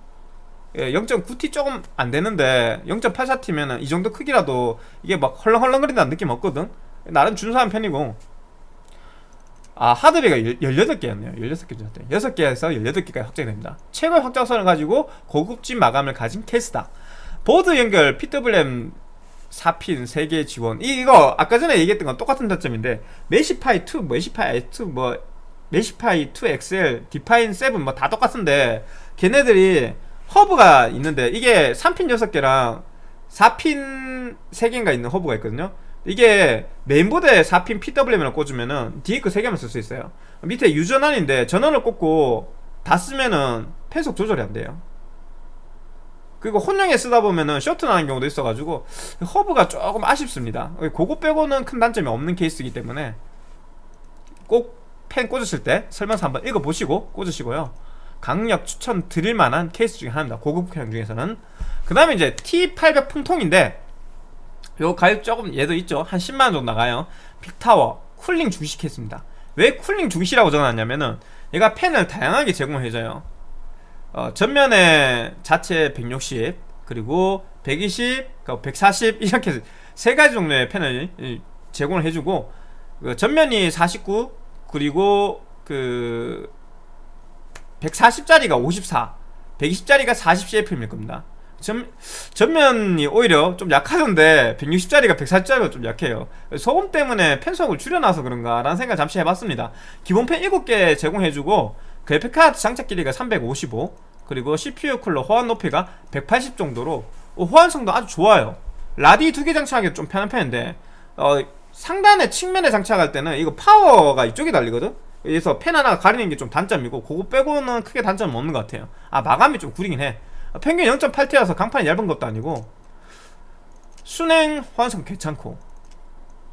A: 0.9T 예, 조금 안 되는데 0.84T면은 이 정도 크기라도 이게 막 헐렁헐렁거린다는 느낌 없거든? 나름 준수한 편이고. 아 하드베이가 18개였네요. 16개 정도 6개에서 18개까지 확장이 됩니다. 최고의 확장성을 가지고 고급진 마감을 가진 케이스다. 보드 연결 PWM 4핀 3개 지원. 이거 아까 전에 얘기했던 건 똑같은 단점인데 Meshify 2, Meshify i2 뭐 Meshify 2XL, Define 7 뭐 다 똑같은데 걔네들이 허브가 있는데 이게 3핀 6개랑 4핀 3개인가 있는 허브가 있거든요. 이게 메인보드에 4핀 PWM을 꽂으면은 거 3개만 쓸 수 있어요. 밑에 유전원인데 전원을 꽂고 다 쓰면은 팬속 조절이 안 돼요. 그리고 혼용에 쓰다 보면은 쇼트 나는 경우도 있어가지고 허브가 조금 아쉽습니다. 그거 빼고는 큰 단점이 없는 케이스이기 때문에 꼭 팬 꽂으실 때 설명서 한번 읽어보시고 꽂으시고요. 강력 추천 드릴 만한 케이스 중에 하나입니다. 고급형 중에서는. 그 다음에 이제 T800 풍통인데 요 가격 조금 얘도 있죠? 한 10만원 정도 나가요. big tower 쿨링 중시 케이스입니다. 왜 쿨링 중시라고 적어놨냐면은 얘가 펜을 다양하게 제공해줘요. 어, 전면에 자체 160 그리고 120, 140 이렇게 세 가지 종류의 펜을 제공을 해주고 그 전면이 49 그리고 그 140짜리가 54 120짜리가 40CFM일 겁니다. 전, 전면이 오히려 좀 약하던데 160짜리가 140짜리가 좀 약해요. 소음 때문에 펜속을 줄여놔서 그런가 라는 생각 잠시 해봤습니다. 기본 펜 7개 제공해주고 그래픽카드 장착 길이가 355 그리고 CPU 쿨러 호환 높이가 180 정도로 어, 호환성도 아주 좋아요. 라디 두 개 장착하기 좀 편한 편인데 어, 상단에 측면에 장착할 때는 이거 파워가 이쪽에 달리거든? 그래서 펜 하나 가리는 게 좀 단점이고 그거 빼고는 크게 단점은 없는 것 같아요. 아 마감이 좀 구리긴 해. 평균 0.8T라서 강판이 얇은 것도 아니고. 수냉 호환성 괜찮고.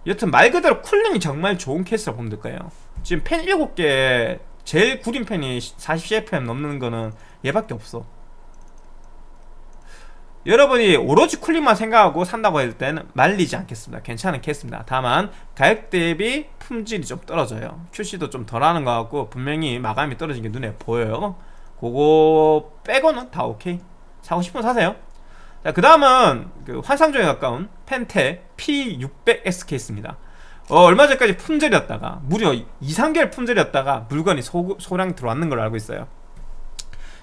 A: 여튼 말 그대로 쿨링이 정말 좋은 케이스라 보면 될 거예요. 지금 팬 7개 제일 구린 팬이 40cfm 넘는 거는 얘밖에 없어 여러분이 오로지 쿨링만 생각하고 산다고 할 때는 말리지 않겠습니다. 괜찮은 케이스입니다. 다만 가격 대비 품질이 좀 떨어져요. QC도 좀 덜하는 것 같고 분명히 마감이 떨어진 게 눈에 보여요. 그거 빼고는 다 오케이. 사고 싶으면 사세요. 자, 그 다음은 그 환상적에 가까운 Phanteks P600S 케이스입니다. 어, 얼마 전까지 품절이었다가 무려 2, 3개월 품절이었다가 물건이 소, 소량 들어왔는 걸로 알고 있어요.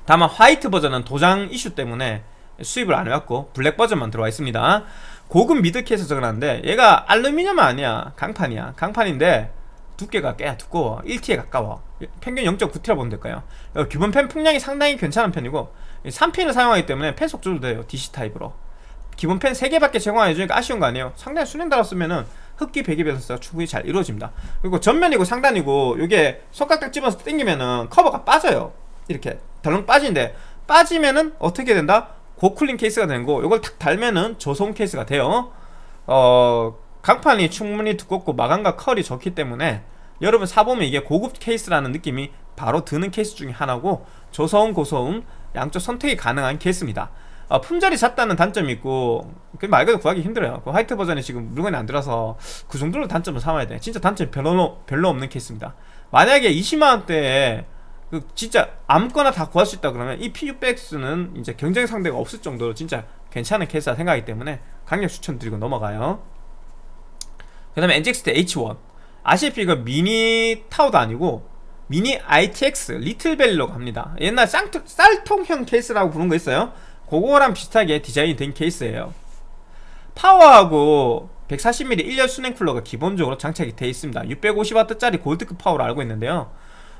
A: 다만 화이트 버전은 도장 이슈 때문에 수입을 안 해왔고 블랙 버전만 들어와 있습니다. 고급 미드 케이스 적어놨는데 얘가 알루미늄 아니야. 강판이야. 강판인데 두께가 꽤 두꺼워. 1T에 가까워. 평균 0.9T라 보면 될까요? 기본 팬 풍량이 상당히 괜찮은 편이고 3핀을 사용하기 때문에 팬 속조도 돼요. DC 타입으로. 기본 팬 3개밖에 제공해주니까 아쉬운 거 아니에요. 상단에 수냉 달았으면은 흡기 배기 밸런스가 충분히 잘 이루어집니다. 그리고 전면이고 상단이고 이게 손가락 집어서 당기면은 커버가 빠져요. 이렇게 덜렁 빠지는데 빠지면은 어떻게 된다? 고쿨링 케이스가 되는 거 이걸 탁 달면은 저소음 케이스가 돼요. 어 강판이 충분히 두껍고 마감 퀄이 좋기 때문에 여러분 사보면 이게 고급 케이스라는 느낌이 바로 드는 케이스 중에 하나고 저소음 고소음 양쪽 선택이 가능한 케이스입니다. 어, 품절이 잦다는 단점이 있고 말 그대로 구하기 힘들어요. 그 화이트 버전이 지금 물건이 안 들어서 그 정도로 단점을 삼아야 돼. 진짜 단점이 별로, 별로 없는 케이스입니다. 만약에 20만원대에 그 진짜 아무거나 다 구할 수 있다 그러면 이 P600S는 이제 경쟁 상대가 없을 정도로 진짜 괜찮은 케이스라 생각하기 때문에 강력 추천드리고 넘어가요. 그 다음에 NZXT H1 아시피 이거 미니 타워도 아니고 미니 ITX 리틀밸리로 갑니다. 옛날 쌍투, 쌀통형 케이스라고 부른 거 있어요? 그거랑 비슷하게 디자인이 된 케이스예요. 파워하고 140mm 1열 수냉 쿨러가 기본적으로 장착이 되어 있습니다. 650W짜리 골드급 파워로 알고 있는데요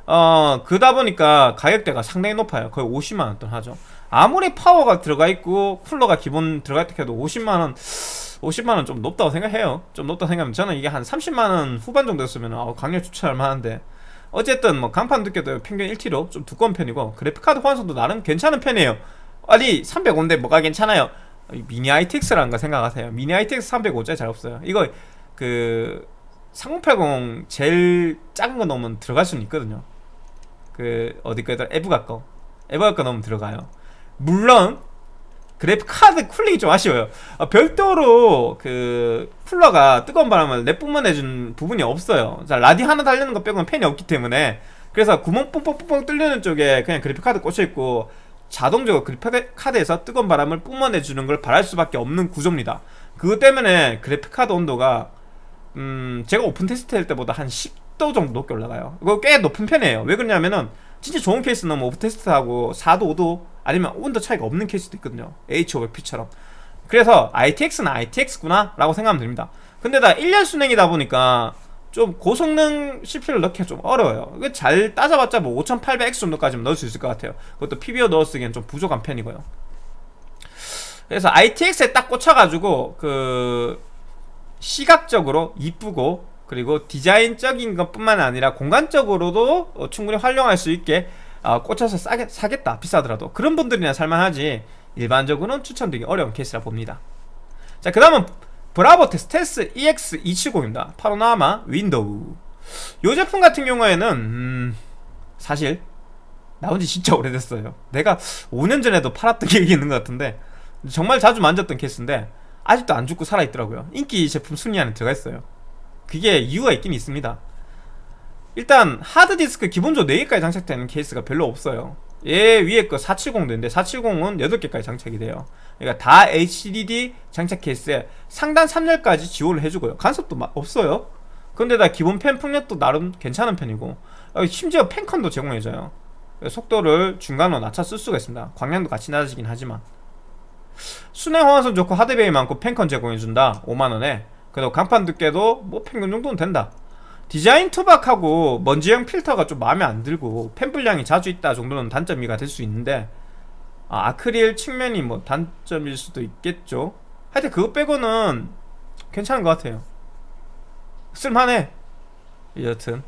A: 어 그다 보니까 가격대가 상당히 높아요. 거의 50만원 돈 하죠. 아무리 파워가 들어가 있고 쿨러가 기본 들어가 있다 해도 50만원 50만원 좀 높다고 생각해요. 좀 높다고 생각하면 저는 이게 한 30만원 후반 정도였으면 어, 강력 추천할 만한데. 어쨌든 뭐 강판 두께도 평균 1T로 좀 두꺼운 편이고 그래픽카드 호환성도 나름 괜찮은 편이에요. 아니 305인데 뭐가 괜찮아요? 미니 ITX라는 거 생각하세요. 미니 ITX 305짜리 잘 없어요. 이거 그 3080 제일 작은 거 넣으면 들어갈 수는 있거든요 그 어디 거에다 EVGA 거 EVGA 거 넣으면 들어가요. 물론 그래픽 카드 쿨링이 좀 아쉬워요. 아, 별도로 그 쿨러가 뜨거운 바람을 내뿜어내준 부분이 없어요. 자 rad이 하나 달리는 거 빼고는 팬이 없기 때문에. 그래서 구멍 뽕뽕뽕뽕 뚫리는 쪽에 그냥 그래픽 카드 꽂혀있고 자동적으로 그래픽 카드에서 뜨거운 바람을 뿜어내주는 걸 바랄 수밖에 없는 구조입니다. 그것 때문에 그래픽 카드 온도가 음 제가 오픈 테스트 할 때보다 한 10 도 정도 높게 올라가요. 이거 꽤 높은 편이에요. 왜 그러냐면은 진짜 좋은 케이스는 뭐 오픈 테스트하고 4도 5도 아니면 온도 차이가 없는 케이스도 있거든요. H500P처럼. 그래서 ITX는 ITX구나 라고 생각하면 됩니다. 근데 다 1열 수냉이다 보니까 좀 고성능 CPU를 넣기가 좀 어려워요. 잘 따져봤자 뭐 5800X 정도까지는 넣을 수 있을 것 같아요. 그것도 PBO 넣었으기엔 좀 부족한 편이고요. 그래서 ITX에 딱 꽂혀가지고 그 시각적으로 이쁘고 그리고 디자인적인 것 뿐만 아니라 공간적으로도 어, 충분히 활용할 수 있게 어, 꽂혀서 싸게, 사겠다 비싸더라도 그런 분들이나 살만하지 일반적으로는 추천드리기 어려운 케이스라 봅니다. 자 그 다음은 브라보텍 스텔스 EX270입니다. 파노라마 윈도우. 이 제품 같은 경우에는 음, 사실 나온 지 진짜 오래됐어요. 내가 5년 전에도 팔았던 기억이 있는 것 같은데 정말 자주 만졌던 케이스인데 아직도 안 죽고 살아있더라고요. 인기 제품 순위 안에 들어가 있어요 그게 이유가 있긴 있습니다. 일단 하드디스크 기본적으로 4개까지 장착되는 케이스가 별로 없어요. 얘 위에 거 470도 있는데 470은 8개까지 장착이 돼요. 그러니까 다 HDD 장착 케이스에 상단 3열까지 지원을 해주고요. 간섭도 없어요. 근데다 기본 펜 풍력도 나름 괜찮은 편이고 어, 심지어 펜컨도 제공해줘요. 속도를 중간으로 낮춰 쓸 수가 있습니다. 광량도 같이 낮아지긴 하지만. 순행 호환성 좋고 하드베이 많고 펜컨 제공해준다. 5만원에 그리고 강판 두께도 뭐 평균 정도는 된다. 디자인 투박하고 먼지형 필터가 좀 마음에 안 들고 펜 분량이 자주 있다 정도는 단점이가 될 수 있는데 아, 아크릴 측면이 뭐 단점일 수도 있겠죠. 하여튼 그거 빼고는 괜찮은 것 같아요. 쓸만해. 여튼.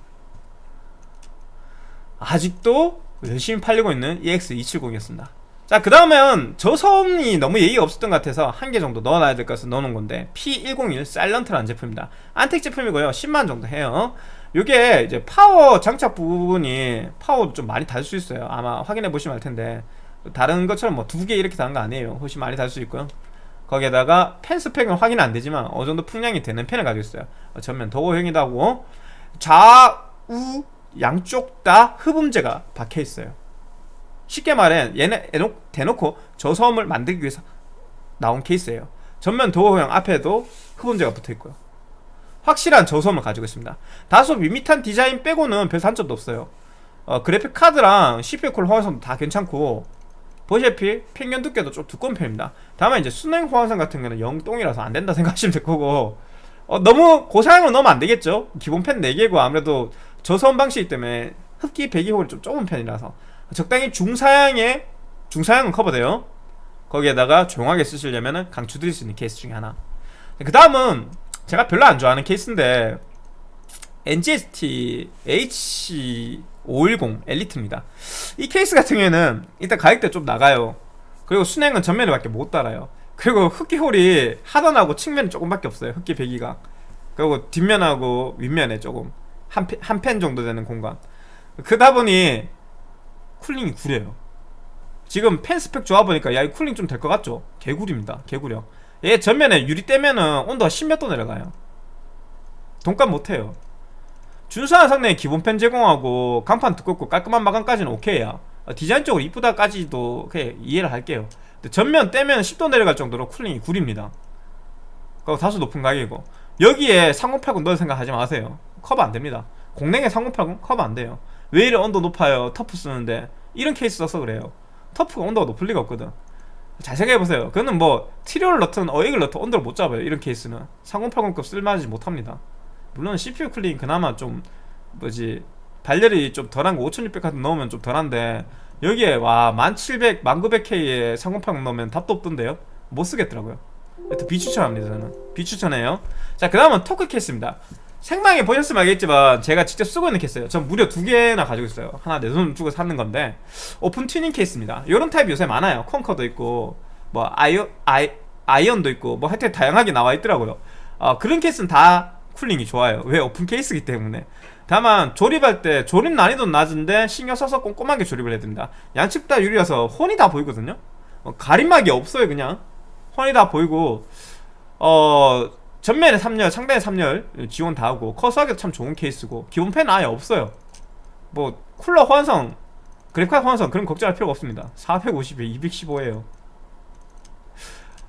A: 아직도 열심히 팔리고 있는 EX270이었습니다 자 그 다음엔 저소음이 너무 예의가 없었던 것 같아서 한 개 정도 넣어놔야 될 것을 넣어놓은 건데 P101 사일런트라는 제품입니다. 안텍 제품이고요. 10만 정도 해요. 요게 이제 파워 장착 부분이 파워도 좀 많이 달 수 있어요. 아마 확인해 보시면 알 텐데 다른 것처럼 뭐 두 개 이렇게 다는 거 아니에요. 훨씬 많이 달 수 있고요. 거기에다가 펜 스펙은 확인 안 되지만 어느 정도 풍량이 되는 펜을 가지고 있어요. 전면 도어형이다고 좌우 양쪽 다 흡음재가 박혀 있어요 쉽게 말해 얘네 대놓- 대놓고 저소음을 만들기 위해서 나온 케이스예요. 전면 도어형 앞에도 흡음재가 붙어 있고요. 확실한 저소음을 가지고 있습니다. 다소 밋밋한 디자인 빼고는 별 단점도 없어요. 어, 그래픽 카드랑 CPU 콜 호환성도 다 괜찮고 보시다시피 평균 두께도 좀 두꺼운 편입니다. 다만 이제 순행 호환성 같은 거는 영똥이라서 안 된다 생각하시면 될 거고 어, 너무 고사양으로 넣으면 안 되겠죠? 기본 펜 4개고 아무래도 저소음 방식이기 때문에 흡기 배기폭이 좀 좁은 편이라서 적당히 중사양에 중사양은 커버돼요. 거기에다가 조용하게 쓰시려면 강추 드릴 수 있는 케이스 중에 하나. 그 다음은 제가 별로 안 좋아하는 케이스인데 NZXT H510 엘리트입니다. 이 케이스 같은 경우에는 일단 가격대 좀 나가요. 그리고 수랭은 전면에 밖에 못 달아요. 그리고 흡기홀이 하단하고 측면이 조금밖에 없어요. 흡기 배기가. 그리고 뒷면하고 윗면에 조금 한 팬 정도 되는 공간. 그러다 보니 cooling이 구려요. 지금 팬 스펙 좋아 보니까 야 이 cooling 좀 될 것 같죠? 개구립니다. 개구려 얘 전면에 유리 떼면은 온도가 10몇 도 내려가요. 돈값 못해요. 준수한 성능의 기본 팬 제공하고 강판 두껍고 깔끔한 마감까지는 오케이야. 어, 디자인적으로 이쁘다까지도 이해를 할게요. 전면 떼면 10도 내려갈 정도로 cooling이 구립니다. 그거 다소 높은 가격이고. 여기에 3080 넣을 생각 하지 마세요. 커버 안됩니다. 공랭에 3080 커버 안돼요 왜 이래 온도 높아요? 터프 쓰는데. 이런 케이스 써서 그래요. 터프가 온도가 높을 리가 없거든. 잘 생각해보세요. 그거는 뭐 티리얼 넣든 어익을 넣든 온도를 못 잡아요. 이런 케이스는. 3080급 쓸만하지 못합니다. 물론 CPU cooling 그나마 좀 뭐지 발열이 좀 덜한 거 5600 같은 거 넣으면 좀 덜한데 여기에 11700, 11900K에 3080 넣으면 답도 없던데요? 못 쓰겠더라고요. 비추천합니다 저는. 비추천해요. 자 그 다음은 토크 케이스입니다 생방에 보셨으면 알겠지만 제가 직접 쓰고 있는 케이스예요. 전 무려 두 개나 가지고 있어요. 하나 내 돈 주고 샀는 건데 오픈 튜닝 케이스입니다. 이런 타입 요새 많아요. 콩커도 있고 뭐 아이오, 아이, 아이언도 있고 뭐 하여튼 다양하게 나와 있더라고요. 어, 그런 케이스는 다 cooling이 좋아요. 왜 오픈 케이스이기 때문에. 다만 조립할 때 조립 난이도는 낮은데 신경 써서 꼼꼼하게 조립을 해야 됩니다. 양측 다 유리라서 훤히 다 보이거든요. 어, 가림막이 없어요 그냥. 훤히 다 보이고 어 전면에 3열 상단에 3열 지원 다 하고 커수하기도 참 좋은 케이스고 기본 팬 아예 없어요. 뭐 쿨러 호환성 그래픽카드 호환성 그런 걱정할 필요가 없습니다. 450에 215에요.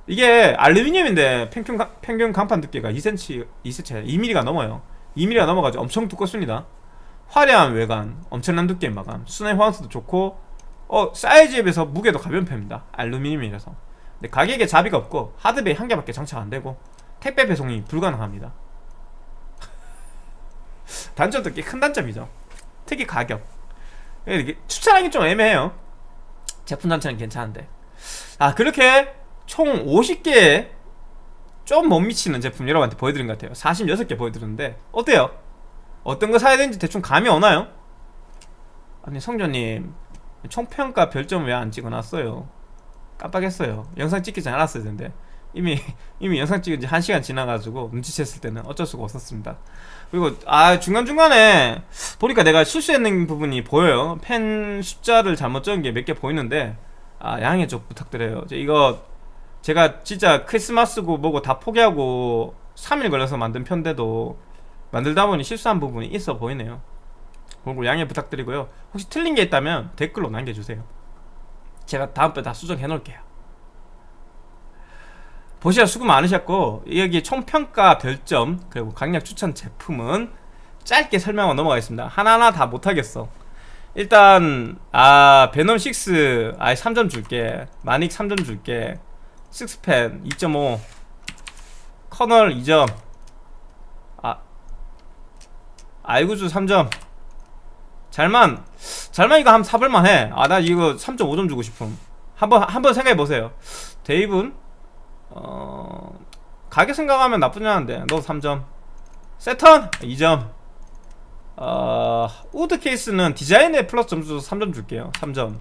A: 이게 알루미늄인데 평균, 가- 평균 간판 두께가 2cm, 2cm, 2mm가 넘어요. 2mm가 넘어가지고 엄청 두껍습니다. 화려한 외관, 엄청난 두께의 마감 순회 호환성도 좋고 어 사이즈에 비해서 무게도 가벼운 편입니다. 알루미늄이라서. 근데 가격에 자비가 없고 하드베이 한 개밖에 장착 안 되고 택배 배송이 불가능합니다. 단점도 꽤 큰 단점이죠. 특히 가격. 이게 추천하기 좀 애매해요. 제품 자체는 괜찮은데. 아 그렇게 총 50개의 좀 못 미치는 제품 여러분한테 보여드린 것 같아요. 46개 보여드렸는데 어때요? 어떤 거 사야 되는지 대충 감이 오나요? 아니 성조님 총평가 별점 왜 안 찍어놨어요? 깜빡했어요. 영상 찍기 전에 알았어야 되는데 이미 이미 영상 찍은 지 1시간 지나가지고 눈치챘을 때는 어쩔 수가 없었습니다. 그리고 아 중간중간에 보니까 내가 실수했는 부분이 보여요. 펜 숫자를 잘못 적은 게 몇 개 보이는데 아 양해 좀 부탁드려요. 이거 제가 진짜 크리스마스고 뭐고 다 포기하고 3일 걸려서 만든 편인데도 만들다 보니 실수한 부분이 있어 보이네요. 그리고 양해 부탁드리고요. 혹시 틀린 게 있다면 댓글로 남겨주세요. 제가 다음번에 다 수정해 놓을게요 보시라 수고 많으셨고 여기 총평가 별점 그리고 강력 추천 제품은 짧게 설명하고 넘어가겠습니다. 하나하나 다 못하겠어. 일단 아 베놈 6 아이 3점 줄게. 마닉 3점 줄게. 식스펜 2.5 커널 2점. 아 아이구즈 3점. 잘만 잘만 이거 한번 사볼만 해아 나 이거 3.5점 주고 싶음. 한번 한번 생각해보세요. 데이븐 어 가격 생각하면 나쁘지 않은데. 너 3점. 세턴! 2점. 어 우드 케이스는 디자인에 플러스 점수 3점 줄게요. 3점.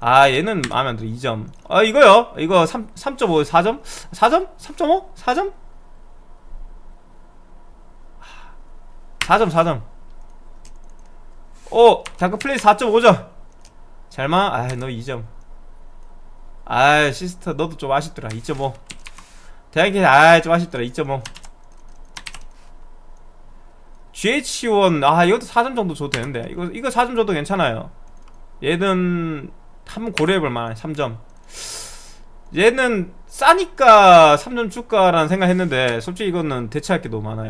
A: 아 얘는 마음에 안 들어. 2점. 아 이거요. 이거 3, 3.5 4점? 4점? 3.5 4점? 4점 4점. 오! 다크 플레이 4.5점 잘만 아너 2점 아 시스터 너도 좀 아쉽더라. 2.5 대학에 아좀 아쉽더라. 2.5 GH1 아 이것도 4점 정도 줘도 되는데. 이거 이거 4점 줘도 괜찮아요. 얘는 한번 고려해볼 만한 3점. 얘는 싸니까 3점 줄까라는 생각했는데 솔직히 이거는 대체할 게 너무 많아요.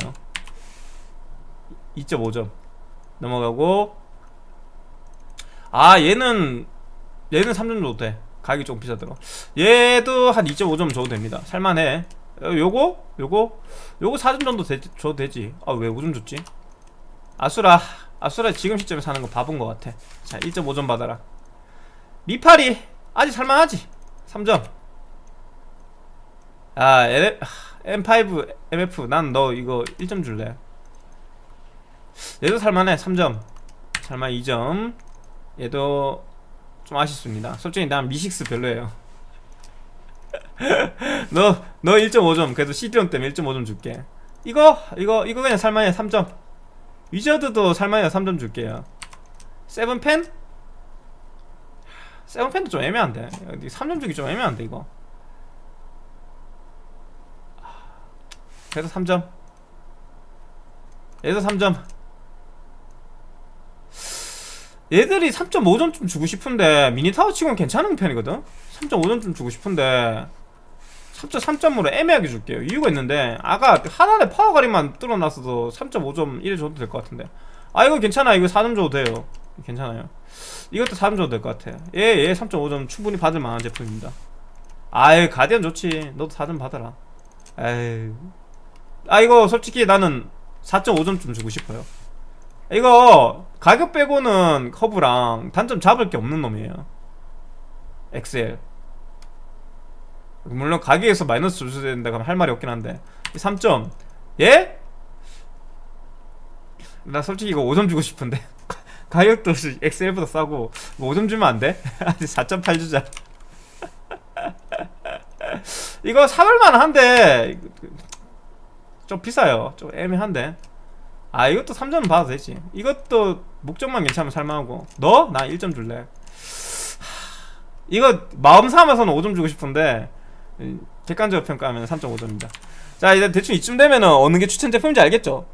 A: 2.5점. 넘어가고. 아 얘는 얘는 3점 줘도 돼 가격이 조금 비싸더라 얘도 한 2.5점 줘도 됩니다. 살만해. 어, 요거? 요거? 요거 4점 정도 되, 줘도 되지. 아 왜 5점 줬지? 아수라. 아수라 지금 시점에 사는 거 바본 것 같아. 자 1.5점 받아라. 미파리. 아직 살만하지? 3점. 아 L, M5 MF 난 너 이거 1점 줄래. 얘도 살만해. 3점. 살만 2점. 얘도 좀 아쉽습니다. 솔직히 난 미식스 별로예요. 너, 너 1.5점 그래도 CD롬 때문에 1.5점 줄게. 이거 이거 이거 그냥 살만해 3점. 위저드도 살만해 3점 줄게요. 세븐펜? 세븐펜도 좀 애매한데. 3점 주기 좀 애매한데 이거. 그래도 3점. 얘도 3점 얘들이 3.5점 좀 주고 싶은데 미니타워 치고는 괜찮은 편이거든? 3.5점 좀 주고 싶은데 3.3점으로 애매하게 줄게요. 이유가 있는데 아까 하나의 파워가리만 뚫어놨어도 3.5점 1에 줘도 될 것 같은데. 아 이거 괜찮아 이거 4점 줘도 돼요. 괜찮아요. 이것도 4점 줘도 될 것 같아. 얘얘 3.5점 충분히 받을 만한 제품입니다. 아이 가디언 좋지. 너도 4점 받아라. 에이 아 이거 솔직히 나는 4.5점 좀 주고 싶어요. 이거 가격 빼고는 커브랑 단점 잡을 게 없는 놈이에요. 엑셀. 물론 가격에서 마이너스 줄수 된다 그러면 할 말이 없긴 한데. 3점. 예? 나 솔직히 이거 5점 주고 싶은데. 가격도 엑셀보다 싸고 5점 주면 안 돼? 아직 4.8 주자. 이거 사볼만 한데. 좀 비싸요. 좀 애매한데 아 이것도 3점 받아도 되지. 이것도 목적만 괜찮으면 살만하고. 너? 나 1점 줄래. 이거 마음 삼아서는 5점 주고 싶은데 객관적으로 평가하면 3.5점입니다. 자 이제 대충 이쯤 되면은 어느 게 추천 제품인지 알겠죠?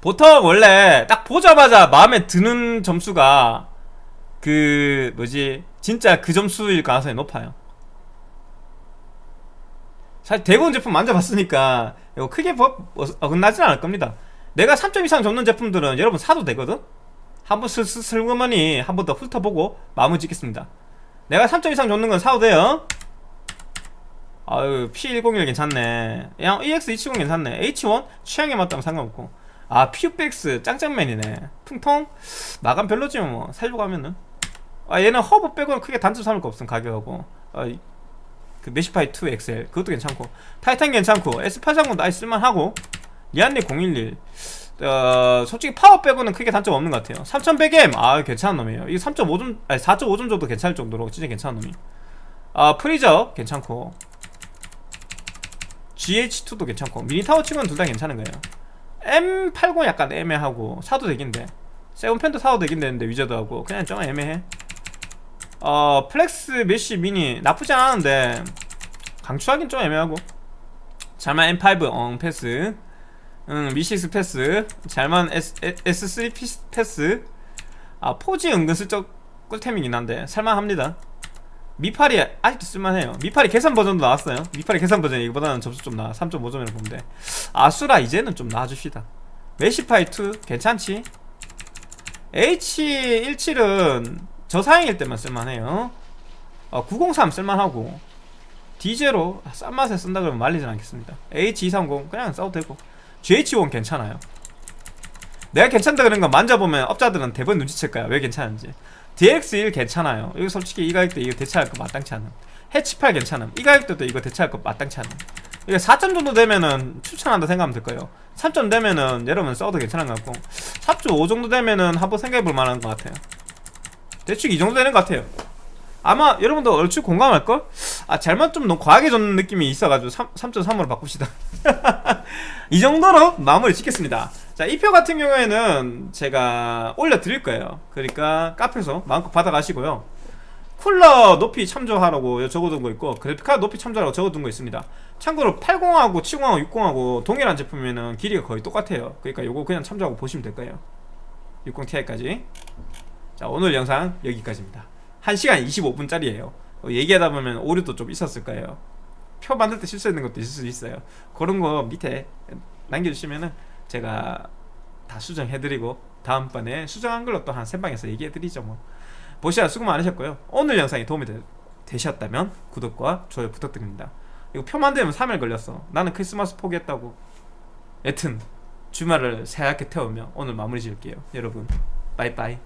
A: 보통 원래 딱 보자마자 마음에 드는 점수가 그 뭐지? 진짜 그 점수일 가능성이 높아요 사실 대부분 제품 만져봤으니까 이거 크게 법 어긋나진 않을 겁니다. 내가 3점 이상 줬는 제품들은 여러분 사도 되거든? 한번 슬슬슬그머니 한 번 더 훑어보고 마무리 짓겠습니다. 내가 3점 이상 줬는 건 사도 돼요? 아유 P101 괜찮네. 그냥 EX270 괜찮네. H1 취향에 맞다면 상관없고. 아 퓨백스 짱짱맨이네. 풍통 마감 별로지 뭐. 살려고 하면은. 아 얘는 허브 빼고는 크게 단점 삼을 거 없음 가격하고. 아, 그 메시파이 2 XL 그것도 괜찮고. 타이탄 괜찮고. S830도 아예 쓸만하고. 리안리 011 어, 솔직히 파워 빼고는 크게 단점 없는 것 같아요. 3100M 아 괜찮은 놈이에요. 이거 3.5점 아니 4.5점 정도 괜찮을 정도로 진짜 괜찮은 놈이. 아 프리저 괜찮고. GH2도 괜찮고. 미니타워 치고는 둘 다 괜찮은 거예요. M80 약간 애매하고 사도 되긴데 세븐팬도 사도 되긴 되는데 위저드하고 그냥 좀 애매해 어 플렉스 메쉬 미니 나쁘지 않았는데 강추하긴 좀 애매하고. 잘만 M5 엉 패스. 응 미식스 패스. 잘만 S, S3 패스. 아 포지 은근슬쩍 꿀템이긴 한데 살만합니다. 미파리 아직도 쓸만해요. 미파리 계산 버전도 나왔어요. 미파리 계산 버전이 이거보다는 점수 좀 나아. 3.5점이라고 보면 돼. 아수라 이제는 좀 나아줍시다. 메시파이 2 괜찮지? H17은 저사양일 때만 쓸만해요. 어, 903 쓸만하고 디제로 싼 맛에 쓴다 그러면 말리진 않겠습니다. H230 그냥 써도 되고 GH1 괜찮아요. 내가 괜찮다 그런 거 만져보면 업자들은 대부분 눈치챌 거야. 왜 괜찮은지. DX1 괜찮아요. 이거 솔직히 이 가격대 이거 대체할 거 마땅치 않음. 해치8 괜찮음. 이 가격대도 이거 대체할 거 마땅치 않음. 이게 4점 정도 되면은 추천한다 생각하면 될 거예요. 3점 되면은 여러분 써도 괜찮은 것 같고 4.5 정도 되면은 한번 생각해 볼 만한 것 같아요 대충 이 정도 되는 것 같아요. 아마 여러분도 얼추 공감할걸? 아 잘못 좀 너무 과하게 줬는 느낌이 있어가지고 3, 3.3으로 바꿉시다. 이 정도로 마무리 짓겠습니다. 자 이 표 같은 경우에는 제가 올려드릴 거예요. 그러니까 카페에서 마음껏 받아가시고요. 쿨러 높이 참조하라고 적어둔 거 있고 그래픽카드 높이 참조하라고 적어둔 거 있습니다. 참고로 80하고 70하고 60하고 동일한 제품이면 길이가 거의 똑같아요. 그러니까 요거 그냥 참조하고 보시면 될 거예요. 60ti까지 자 오늘 영상 여기까지입니다. 1시간 25분짜리예요. 얘기하다 보면 오류도 좀 있었을 거예요. 표 만들 때 실수했는 것도 있을 수 있어요. 그런 거 밑에 남겨주시면은 제가 다 수정해드리고 다음번에 수정한 걸로 또한세 방에서 얘기해드리죠 뭐. 보시라 수고 많으셨고요. 오늘 영상이 도움이 되, 되셨다면 구독과 좋아요 부탁드립니다. 이거 표 만들면 3일 걸렸어. 나는 크리스마스 포기했다고. 여튼 주말을 새하얗게 태우며 오늘 마무리 지을게요. 여러분 빠이빠이